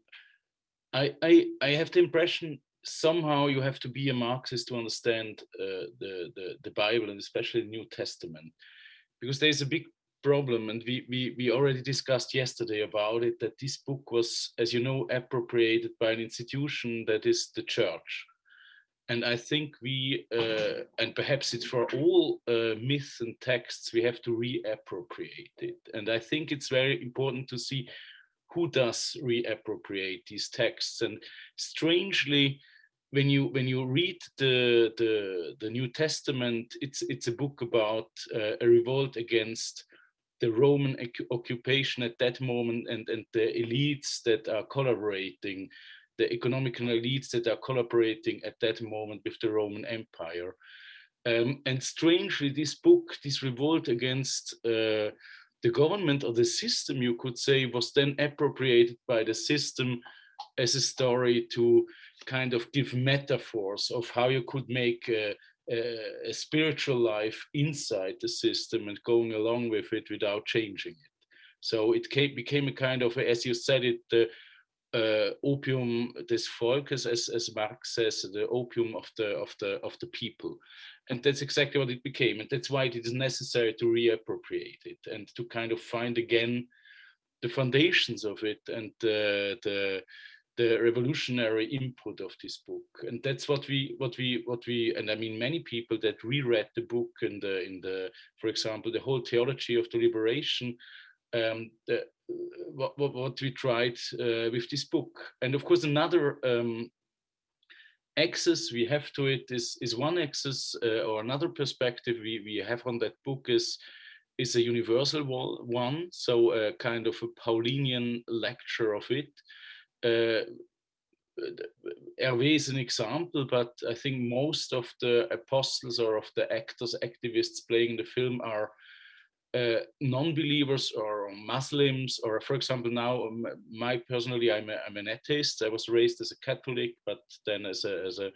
I, I I have the impression somehow you have to be a Marxist to understand uh, the, the the Bible and especially the New Testament, because there's a big problem, and we we we already discussed yesterday about it that this book was, as you know, appropriated by an institution that is the church and I think we, uh, and perhaps it's for all uh, myths and texts, we have to reappropriate it. And I think it's very important to see who does reappropriate these texts. And strangely, when you when you read the the, the New Testament, it's it's a book about uh, a revolt against the Roman occupation at that moment and and the elites that are collaborating the economical elites that are collaborating at that moment with the Roman Empire. Um, and strangely, this book, this revolt against uh, the government or the system, you could say, was then appropriated by the system as a story to kind of give metaphors of how you could make a, a, a spiritual life inside the system and going along with it without changing it. So it came, became a kind of, as you said it, the uh, opium des Volkes, as, as Marx says, the opium of the of the of the people, and that's exactly what it became, and that's why it is necessary to reappropriate it and to kind of find again the foundations of it and uh, the the revolutionary input of this book. And that's what we what we what we and i mean many people that reread the book in the in the for example the whole theology of the liberation um, the, what, what, what, we tried uh, with this book. And of course, another um, access we have to it is, is one access uh, or another perspective we, we have on that book is, is a universal one, so a kind of a Paulinian lecture of it. Uh, Hervé is an example, but I think most of the apostles or of the actors, activists playing the film are uh, non-believers or Muslims, or for example, now um, my personally, I'm, a, I'm an atheist. I was raised as a Catholic, but then as a, as a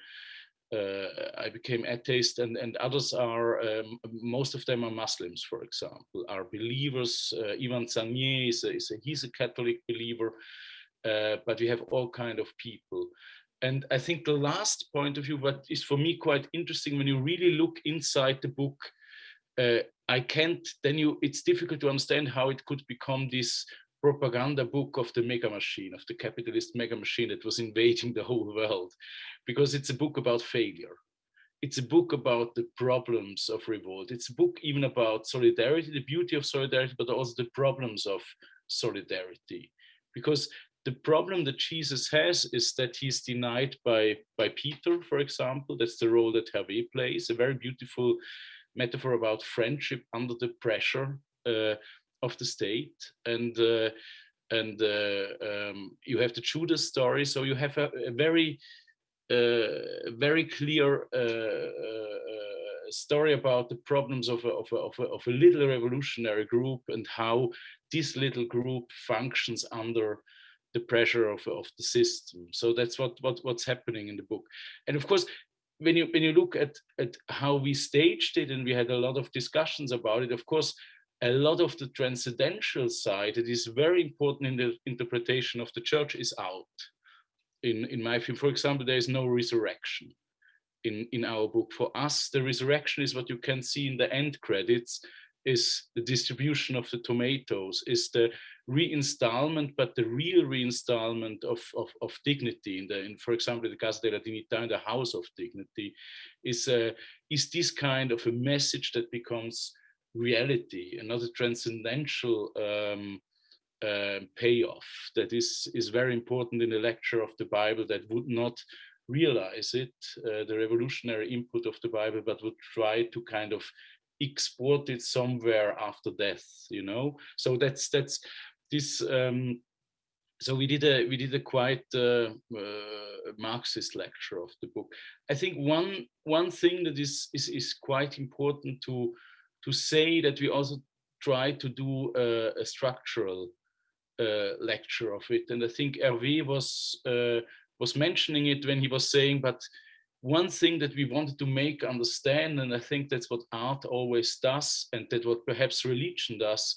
uh, I became atheist, and and others are um, most of them are Muslims, for example, are believers. Uh, Yvan Sagnet is a, is a, he's a Catholic believer, uh, but we have all kind of people. And I think the last point of view, what is for me quite interesting when you really look inside the book, uh, I can't, then you, it's difficult to understand how it could become this propaganda book of the mega machine, of the capitalist mega machine that was invading the whole world, because it's a book about failure. It's a book about the problems of revolt. It's a book even about solidarity, the beauty of solidarity, but also the problems of solidarity. Because the problem that Jesus has is that he's denied by, by Peter, for example. That's the role that Hervé plays, a very beautiful metaphor about friendship under the pressure uh, of the state and uh, and uh, um, you have the story so you have a, a very uh, very clear uh, story about the problems of a, of, a, of, a, of a little revolutionary group and how this little group functions under the pressure of, of the system. So that's what, what what's happening in the book. And of course, when you when you look at at how we staged it and we had a lot of discussions about it of course a lot of the transcendental side that is very important in the interpretation of the church is out. In in my film for example there is no resurrection in in our book. For us the resurrection is what you can see in the end credits is the distribution of the tomatoes, is the reinstallment, but the real reinstallment of, of, of dignity in the, in, for example, the Casa della Dignità, in the House of Dignity, is, uh, is this kind of a message that becomes reality, another transcendental um, uh, payoff that is, is very important in the lecture of the Bible that would not realize it, uh, the revolutionary input of the Bible, but would try to kind of exported somewhere after death you know? So that's that's this um so we did a we did a quite uh, uh, marxist lecture of the book. I think one one thing that is is, is quite important to to say that we also try to do a, a structural uh, lecture of it. And i think hervé was uh, was mentioning it when he was saying, but one thing that we wanted to make understand, and I think that's what art always does, and that what perhaps religion does,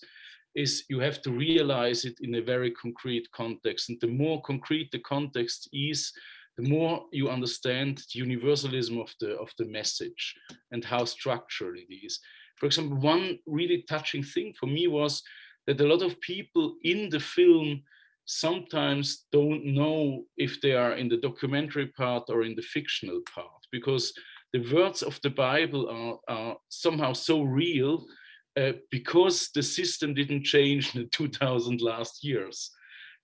is you have to realize it in a very concrete context. And the more concrete the context is, the more you understand the universalism of the, of the message and how structured it is. For example, one really touching thing for me was that a lot of people in the film sometimes don't know if they are in the documentary part or in the fictional part, because the words of the Bible are, are somehow so real uh, because the system didn't change in the 2000 last years,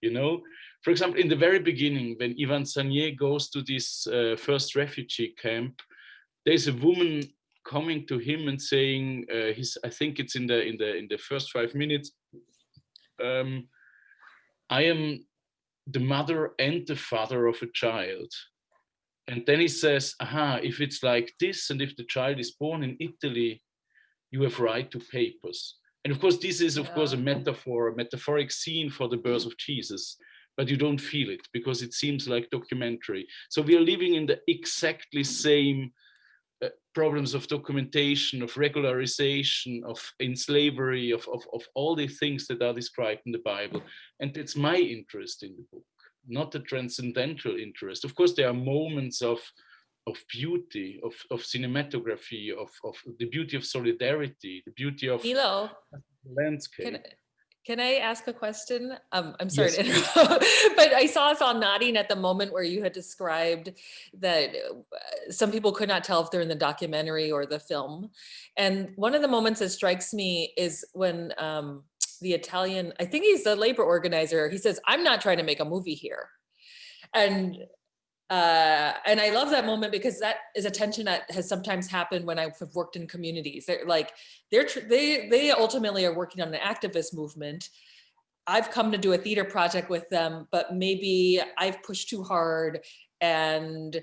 you know? For example, in the very beginning, when Yvan Sagnet goes to this uh, first refugee camp, there's a woman coming to him and saying, uh, he's, I think it's in the in the in the first five minutes, um, I am the mother and the father of a child. And then he says, aha, if it's like this, and if the child is born in Italy, you have right to papers. And of course, this is, of yeah. course, a metaphor, a metaphoric scene for the birth of Jesus, but you don't feel it because it seems like documentary. So we are living in the exactly same Uh, problems of documentation, of regularization, of in slavery, of, of, of all the things that are described in the Bible. And it's my interest in the book, not a transcendental interest. Of course, there are moments of of beauty, of, of cinematography, of, of the beauty of solidarity, the beauty of Milo, landscape. Can, can I ask a question? Um, I'm sorry, yes. but I saw us all nodding at the moment where you had described that uh, some people could not tell if they're in the documentary or the film. And one of the moments that strikes me is when um, the Italian, I think he's the labor organizer, he says, I'm not trying to make a movie here. And uh, and I love that moment because that is a tension that has sometimes happened when I've worked in communities. They're like, they're they they ultimately are working on an activist movement. I've come to do a theater project with them, but maybe I've pushed too hard and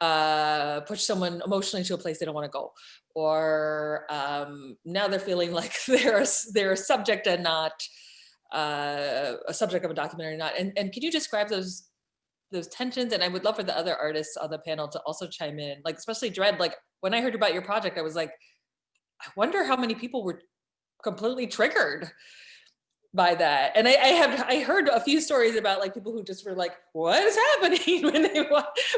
uh, push someone emotionally to a place they don't want to go. Or um, now they're feeling like they're a, they're a subject and not uh, a subject of a documentary, or not. And, and can you describe those those tensions and I would love for the other artists on the panel to also chime in like especially dread like when I heard about your project I was like I wonder how many people were completely triggered by that. And I, I have I heard a few stories about like people who just were like what is happening? when they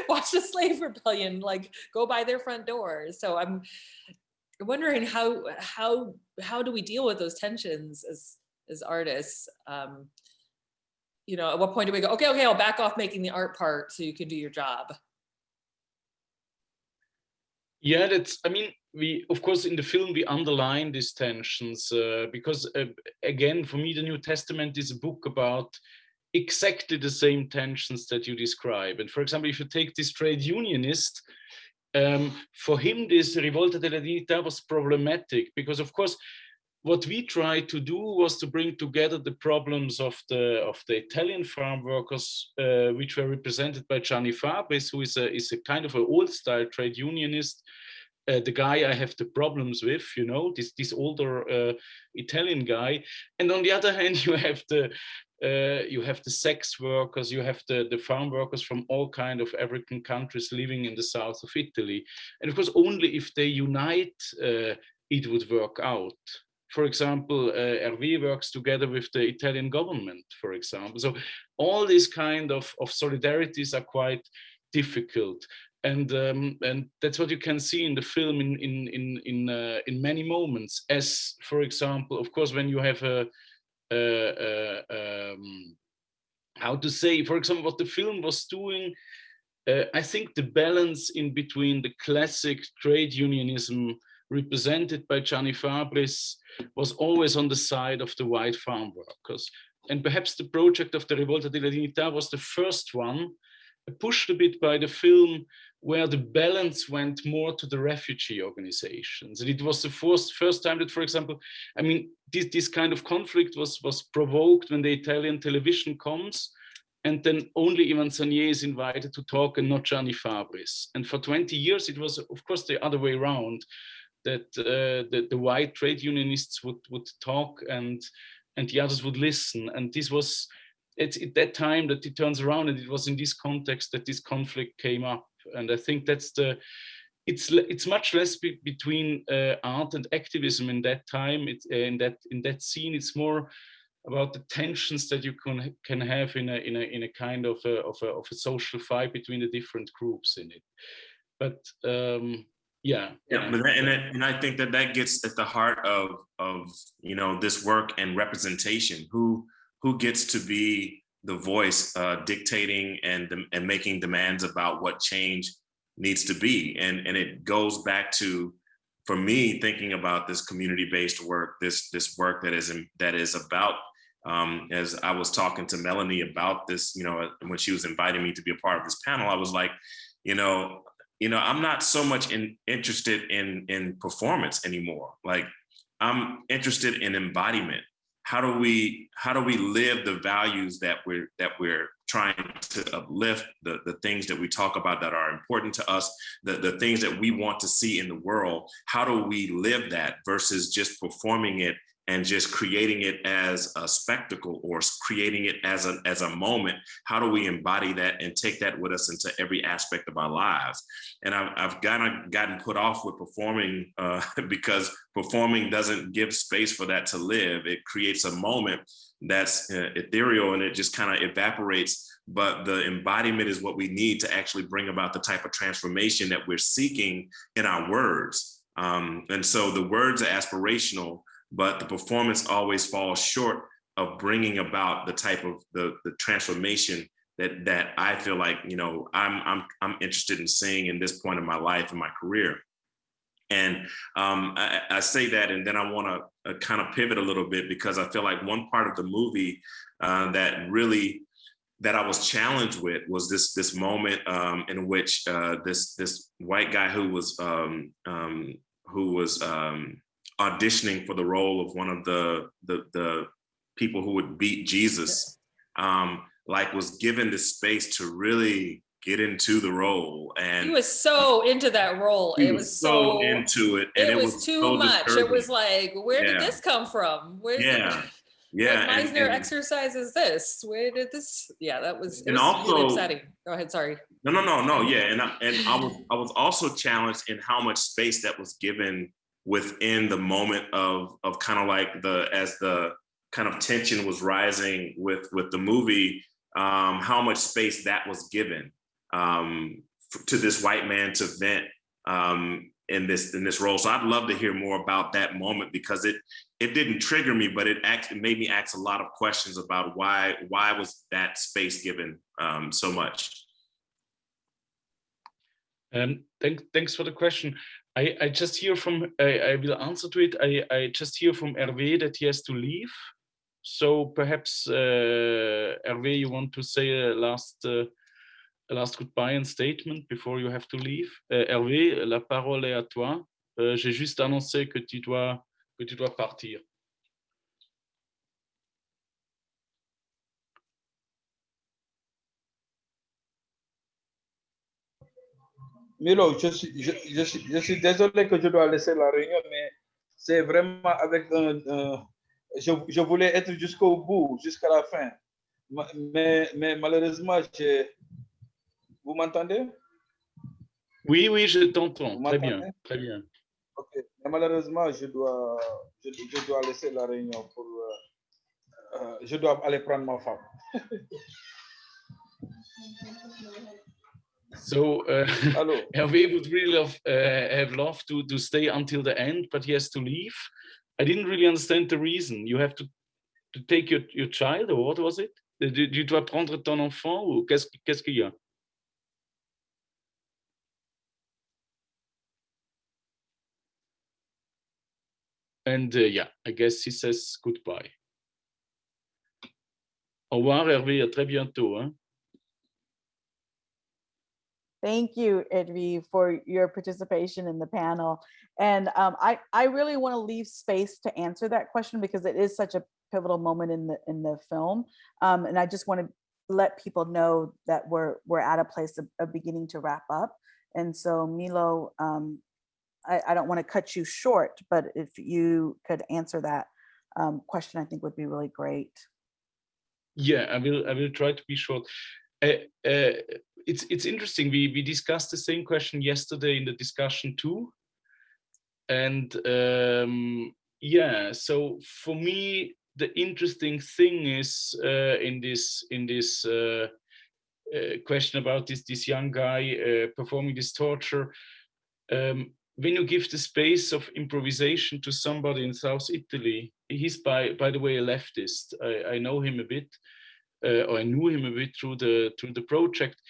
watch the slave rebellion like go by their front doors so I'm wondering how how how do we deal with those tensions as as artists? Um you know, at what point do we go, okay, okay, I'll back off making the art part so you can do your job? Yeah, that's, I mean, we, of course, in the film, we underline these tensions uh, because, uh, again, for me, the New Testament is a book about exactly the same tensions that you describe. And for example, if you take this trade unionist, um, for him, this Rivolta della Dignità was problematic because, of course, what we tried to do was to bring together the problems of the of the Italian farm workers, uh, which were represented by Gianni Fabris, who is a is a kind of an old style trade unionist. Uh, the guy I have the problems with, you know, this this older uh, Italian guy, and on the other hand, you have the uh, you have the sex workers, you have the, the farm workers from all kind of African countries living in the south of Italy. And of course, only if they unite, uh, it would work out for example, uh, works together with the Italian government, for example. So all these kind of, of solidarities are quite difficult. And um, and that's what you can see in the film in in in in uh, in many moments. As for example, of course, when you have a, a, a um, how to say, for example, what the film was doing, uh, I think the balance in between the classic trade unionism represented by Gianni Fabris was always on the side of the white farm workers. And perhaps the project of the Rivolta della Dignità was the first one, pushed a bit by the film, where the balance went more to the refugee organizations. And it was the first, first time that, for example, I mean, this, this kind of conflict was, was provoked when the Italian television comes, and then only Yvan Sagnet is invited to talk and not Gianni Fabris. And for 20 years, it was, of course, the other way around that uh, the, the white trade unionists would, would talk and, and the others would listen. And this was it's at that time that it turns around and it was in this context that this conflict came up. And i think that's the it's it's much less be- between uh, art and activism in that time. It's uh, in that in that scene it's more about the tensions that you can can have in a in a in a kind of a, of a of a social fight between the different groups in it. But um yeah Yeah, but that, and that, and I think that that gets at the heart of of you know this work and representation. Who who gets to be the voice uh, dictating and and making demands about what change needs to be, and and it goes back to for me thinking about this community based work, this this work that is in, that is about. Um, as I was talking to Melanie about this, you know, when she was inviting me to be a part of this panel, I was like, you know, you know i'm not so much in interested in in performance anymore. Like i'm interested in embodiment. How do we how do we live the values that we're that we're trying to uplift the the things that we talk about that are important to us the the things that we want to see in the world? How do we live that versus just performing it and just creating it as a spectacle or creating it as a as a moment how do we embody that and take that with us into every aspect of our lives? And i've, I've kind of gotten put off with performing uh, because performing doesn't give space for that to live. It creates a moment that's uh, ethereal and it just kind of evaporates. But the embodiment is what we need to actually bring about the type of transformation that we're seeking in our words. Um, and so the words are aspirational but the performance always falls short of bringing about the type of the, the transformation that that I feel like you know I'm I'm I'm interested in seeing in this point of my life and my career. And um, I, I say that, and then I want to uh, kind of pivot a little bit because I feel like one part of the movie uh, that really that I was challenged with was this this moment um, in which uh, this this white guy who was um, um, who was um, auditioning for the role of one of the the, the people who would beat Jesus, um, like was given the space to really get into the role, and He was so into that role. It was so into it, and it, was, too so much. It was like, where did this come from? Where did Yeah. yeah, like, Meisner and- exercises this? Where did this? Yeah, that was, it And was really also- upsetting. Go ahead, sorry. No, no, no, no. Yeah, and I, and I was I was also challenged in how much space that was given within the moment of of kind of like the as the kind of tension was rising with with the movie, um, how much space that was given um, to this white man to vent um, in this in this role. So I'd love to hear more about that moment because it it didn't trigger me, but it act, it made me ask a lot of questions about why why was that space given um, so much. Um, thank, thanks for the question. I, I just hear from, I, I will answer to it. I, I just hear from Hervé that he has to leave. So perhaps, uh, Hervé, you want to say a last, uh, a last goodbye and statement before you have to leave. Uh, Hervé, la parole est à toi. Euh, J'ai juste annoncé que tu dois, que tu dois partir. Milo, je suis, je, je suis, je suis désolé que je dois laisser la réunion, mais c'est vraiment avec un. un- je, je voulais être jusqu'au bout, jusqu'à la fin. Ma- Mais, mais malheureusement, j'ai- vous m'entendez? Oui, oui, je t'entends. Très bien, très bien. Ok. Mais malheureusement, je dois, je, je dois laisser la réunion pour. euh, euh, je dois aller prendre ma femme. So uh? Hervé would really love, uh, have loved to, to stay until the end, but he has to leave. I didn't really understand the reason. You have to, to take your, your child, or what was it? Tu dois prendre ton enfant, ou qu'est-ce qu'est-ce qu'il y a? And uh, yeah, I guess he says goodbye. Au revoir Hervé, à très bientôt. Hein? Thank you, Hervé, for your participation in the panel. And um, I, I really want to leave space to answer that question because it is such a pivotal moment in the in the film. Um, and I just want to let people know that we're we're at a place of, of beginning to wrap up. And so Milo, um, I, I don't want to cut you short, but if you could answer that um, question, I think would be really great. yeah, I will. I will try to be short. Uh, uh, it's it's interesting. We we discussed the same question yesterday in the discussion too, and um, yeah. So for me, the interesting thing is uh, in this in this uh, uh, question about this this young guy uh, performing this torture. Um, when you give the space of improvisation to somebody in South Italy, he's by by the way a leftist. I, I know him a bit, uh, or I knew him a bit through the through the project.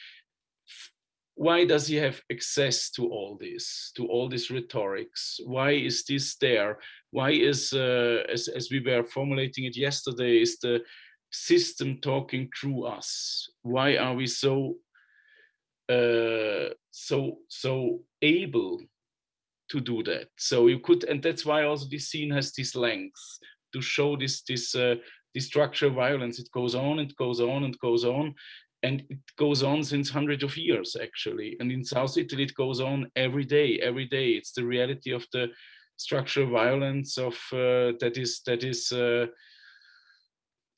Why does he have access to all this, to all these rhetorics? Why is this there? Why is, uh, as as we were formulating it yesterday, is the system talking through us? Why are we so uh, so so able to do that. So you could, and that's why also this scene has this length to show this this uh, this structural violence. It goes on, it goes on, and goes on, and it goes on since hundreds of years actually. And in South Italy, it goes on every day, every day. It's the reality of the structural violence of uh, that is that is. Uh,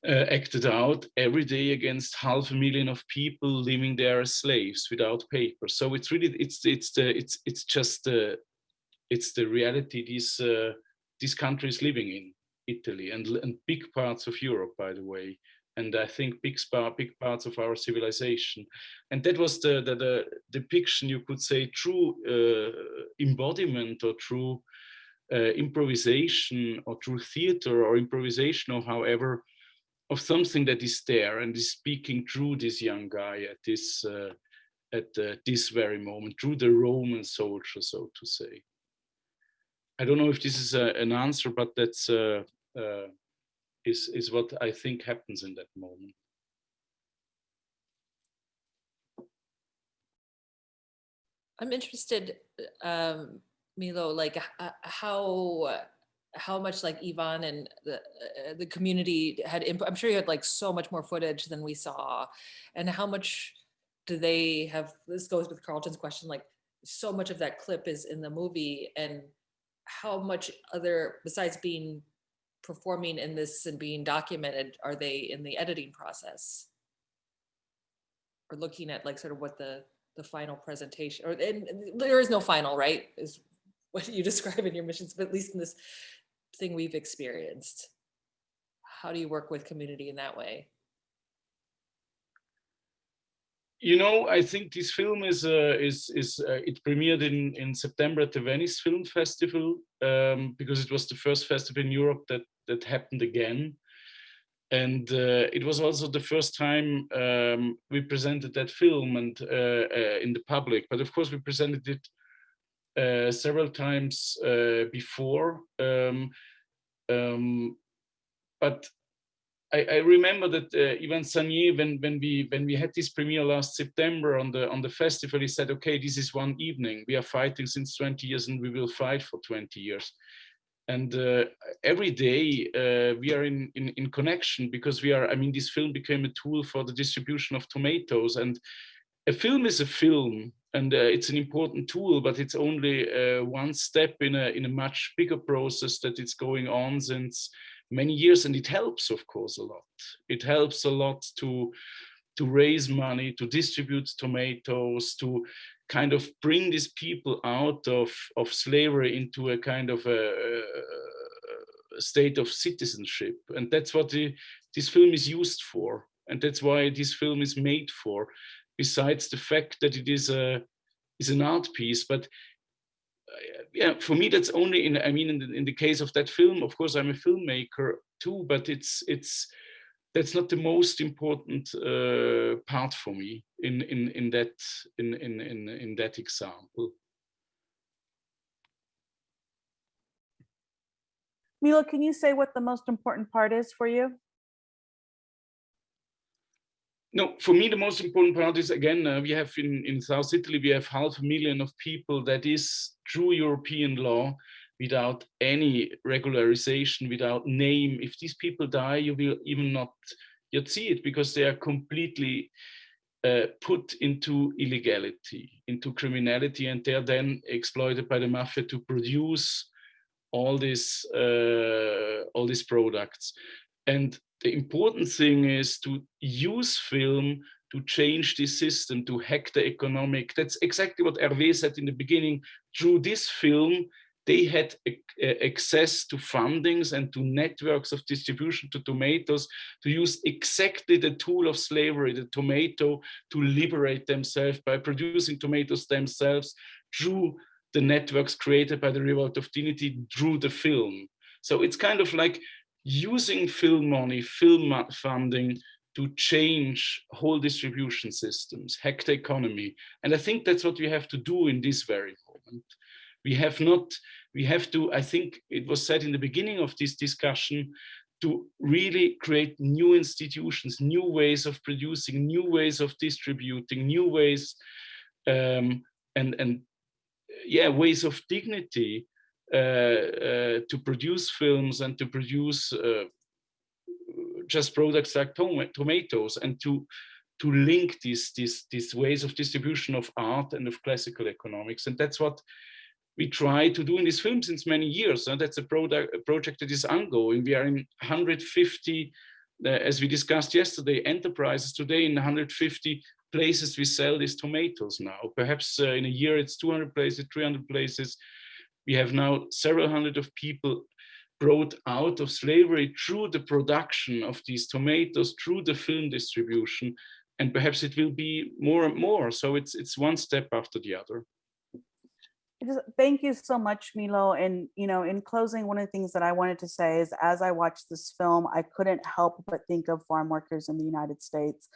uh, acted out every day against half a million of people living there as slaves without paper. So it's really it's it's the it's it's just the it's the reality these uh, these countries living in Italy and and big parts of Europe, by the way, and I think big big parts of our civilization, and that was the the, the depiction you could say true uh, embodiment or true uh, improvisation or true theater or improvisation or however of something that is there and is speaking through this young guy at this uh, at uh, this very moment through the Roman soldier, so to say. I don't know if this is a, an answer, but that's uh, uh, is is what I think happens in that moment. I'm interested, um, Milo, like uh, how how much like Yvan and the uh, the community had. I'm sure you had like so much more footage than we saw, and how much do they have? This goes with Carlton's question, like so much of that clip is in the movie, and how much other besides being performing in this and being documented are they in the editing process? Or looking at like sort of what the the final presentation or and there is no final right is what you describe in your missions but at least in this thing we've experienced. How do you work with community in that way? You know, I think this film is uh, is is uh, it premiered in in September at the Venice Film Festival um, because it was the first festival in Europe that that happened again, and uh, it was also the first time um, we presented that film and uh, uh, in the public. But of course, we presented it uh, several times before. Um, um, but I, I remember that uh, Yvan Sagnet, when when we when we had this premiere last September on the on the festival, he said, "Okay, this is one evening. We are fighting since 20 years, and we will fight for 20 years." And uh, every day uh, we are in, in in connection because we are. I mean, this film became a tool for the distribution of tomatoes, and a film is a film, and uh, it's an important tool, but it's only uh, one step in a in a much bigger process that is going on since many years and it helps of course a lot it helps a lot to to raise money to distribute tomatoes to kind of bring these people out of of slavery into a kind of a, a state of citizenship. And that's what the, this film is used for. And that's why this film is made for besides the fact that it is a is an art piece. But uh, yeah, for me, that's only in, I mean, in the, in the case of that film, of course, I'm a filmmaker too, but it's, it's, that's not the most important uh, part for me in, in, in that, in, in, in, in that example. Milo, can you say what the most important part is for you? no, for me, the most important part is again, uh, we have in, in South Italy, we have half a million of people that is true European law without any regularization, without name. If these people die, you will even not yet see it because they are completely uh, put into illegality, into criminality, and they're then exploited by the mafia to produce all these uh, all these products. And the important thing is to use film to change the system, to hack the economic. That's exactly what Hervé said in the beginning. Through this film, they had uh, access to fundings and to networks of distribution to tomatoes to use exactly the tool of slavery, the tomato, to liberate themselves by producing tomatoes themselves through the networks created by the Revolt of Dignity through the film. So it's kind of like using film money, film funding to change whole distribution systems, hack the economy. And I think that's what we have to do in this very moment. We have not, we have to, I think it was said in the beginning of this discussion, to really create new institutions, new ways of producing, new ways of distributing, new ways um, and, and yeah, ways of dignity uh, uh, to produce films and to produce uh, just products like tom tomatoes and to to link these, these, these ways of distribution of art and of classical economics. And that's what we try to do in this film since many years. And that's a, product, a project that is ongoing. We are in 150, uh, as we discussed yesterday, enterprises today in 150 places we sell these tomatoes now. Perhaps uh, in a year it's 200 places, 300 places. We have now several hundred of people brought out of slavery through the production of these tomatoes, through the film distribution, and perhaps it will be more and more. So it's it's one step after the other. Thank you so much, Milo. And you know, in closing, one of the things that I wanted to say is, as I watched this film, I couldn't help but think of farm workers in the United States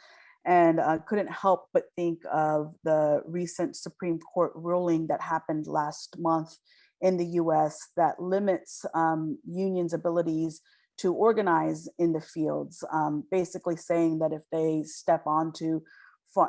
and uh, couldn't help but think of the recent Supreme Court ruling that happened last month in the US that limits um, unions' abilities to organize in the fields, um, basically saying that if they step onto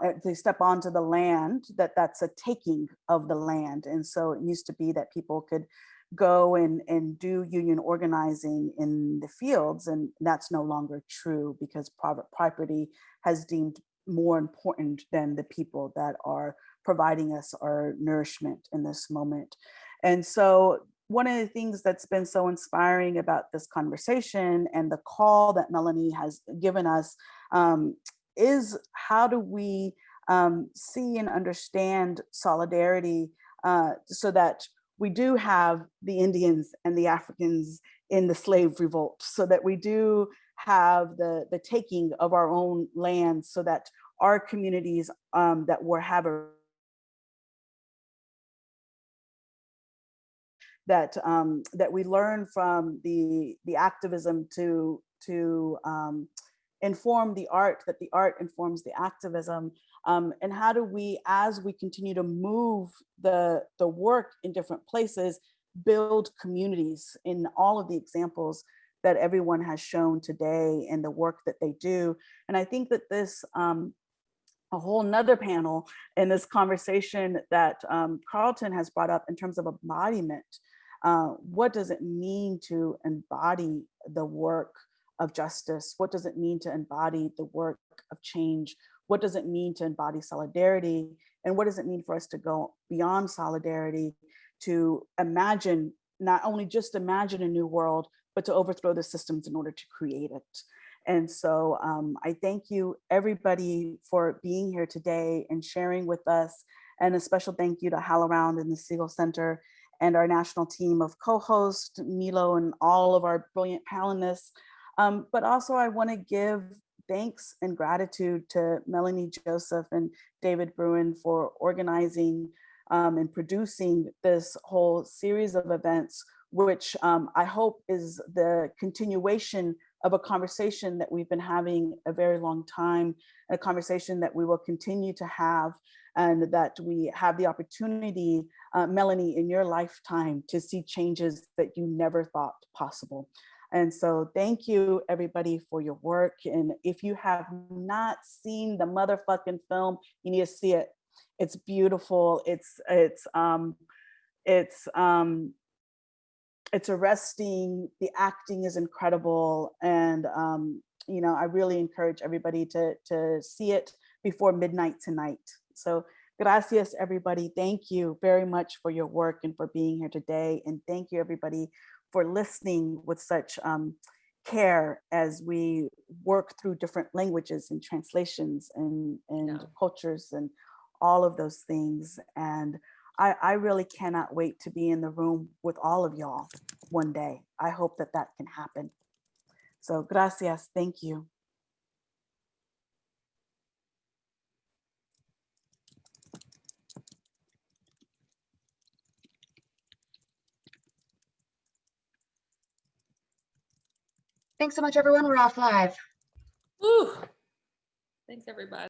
if they step onto the land, that that's a taking of the land. And so it used to be that people could go and, and do union organizing in the fields and that's no longer true because private property has deemed more important than the people that are providing us our nourishment in this moment. And so one of the things that's been so inspiring about this conversation and the call that Melanie has given us um, is how do we um, see and understand solidarity uh, so that we do have the Indians and the Africans in the slave revolt, so that we do have the, the taking of our own land so that our communities um, that were have a that um, that we learn from the the activism to to um, inform the art, that the art informs the activism, um, and how do we, as we continue to move the the work in different places, build communities in all of the examples that everyone has shown today and the work that they do. And I think that this um, a whole nother panel in this conversation that um, Carlton has brought up in terms of embodiment uh, what does it mean to embody the work of justice? What does it mean to embody the work of change? What does it mean to embody solidarity? And what does it mean for us to go beyond solidarity to imagine, not only just imagine a new world, but to overthrow the systems in order to create it. And so um, I thank you everybody for being here today and sharing with us. And a special thank you to HowlRound and the Segal Center and our national team of co-hosts, Milo and all of our brilliant panelists. Um, but also I wanna give thanks and gratitude to Melanie Joseph and David Bruin for organizing um, and producing this whole series of events, which um, I hope is the continuation of a conversation that we've been having a very long time, a conversation that we will continue to have and that we have the opportunity, uh, Melanie, in your lifetime to see changes that you never thought possible. And so thank you everybody for your work. And if you have not seen the motherfucking film, you need to see it. It's beautiful. It's, it's, um, it's, um, it's arresting. The acting is incredible. And, um, you know, I really encourage everybody to, to see it before midnight tonight. So gracias, everybody. Thank you very much for your work and for being here today. And thank you, everybody, for listening with such um, care as we work through different languages and translations and, and Yeah. cultures and all of those things. And I, I really cannot wait to be in the room with all of y'all one day. I hope that that can happen. So gracias, thank you. Thanks so much, everyone. We're off live. Woo. Thanks, everybody.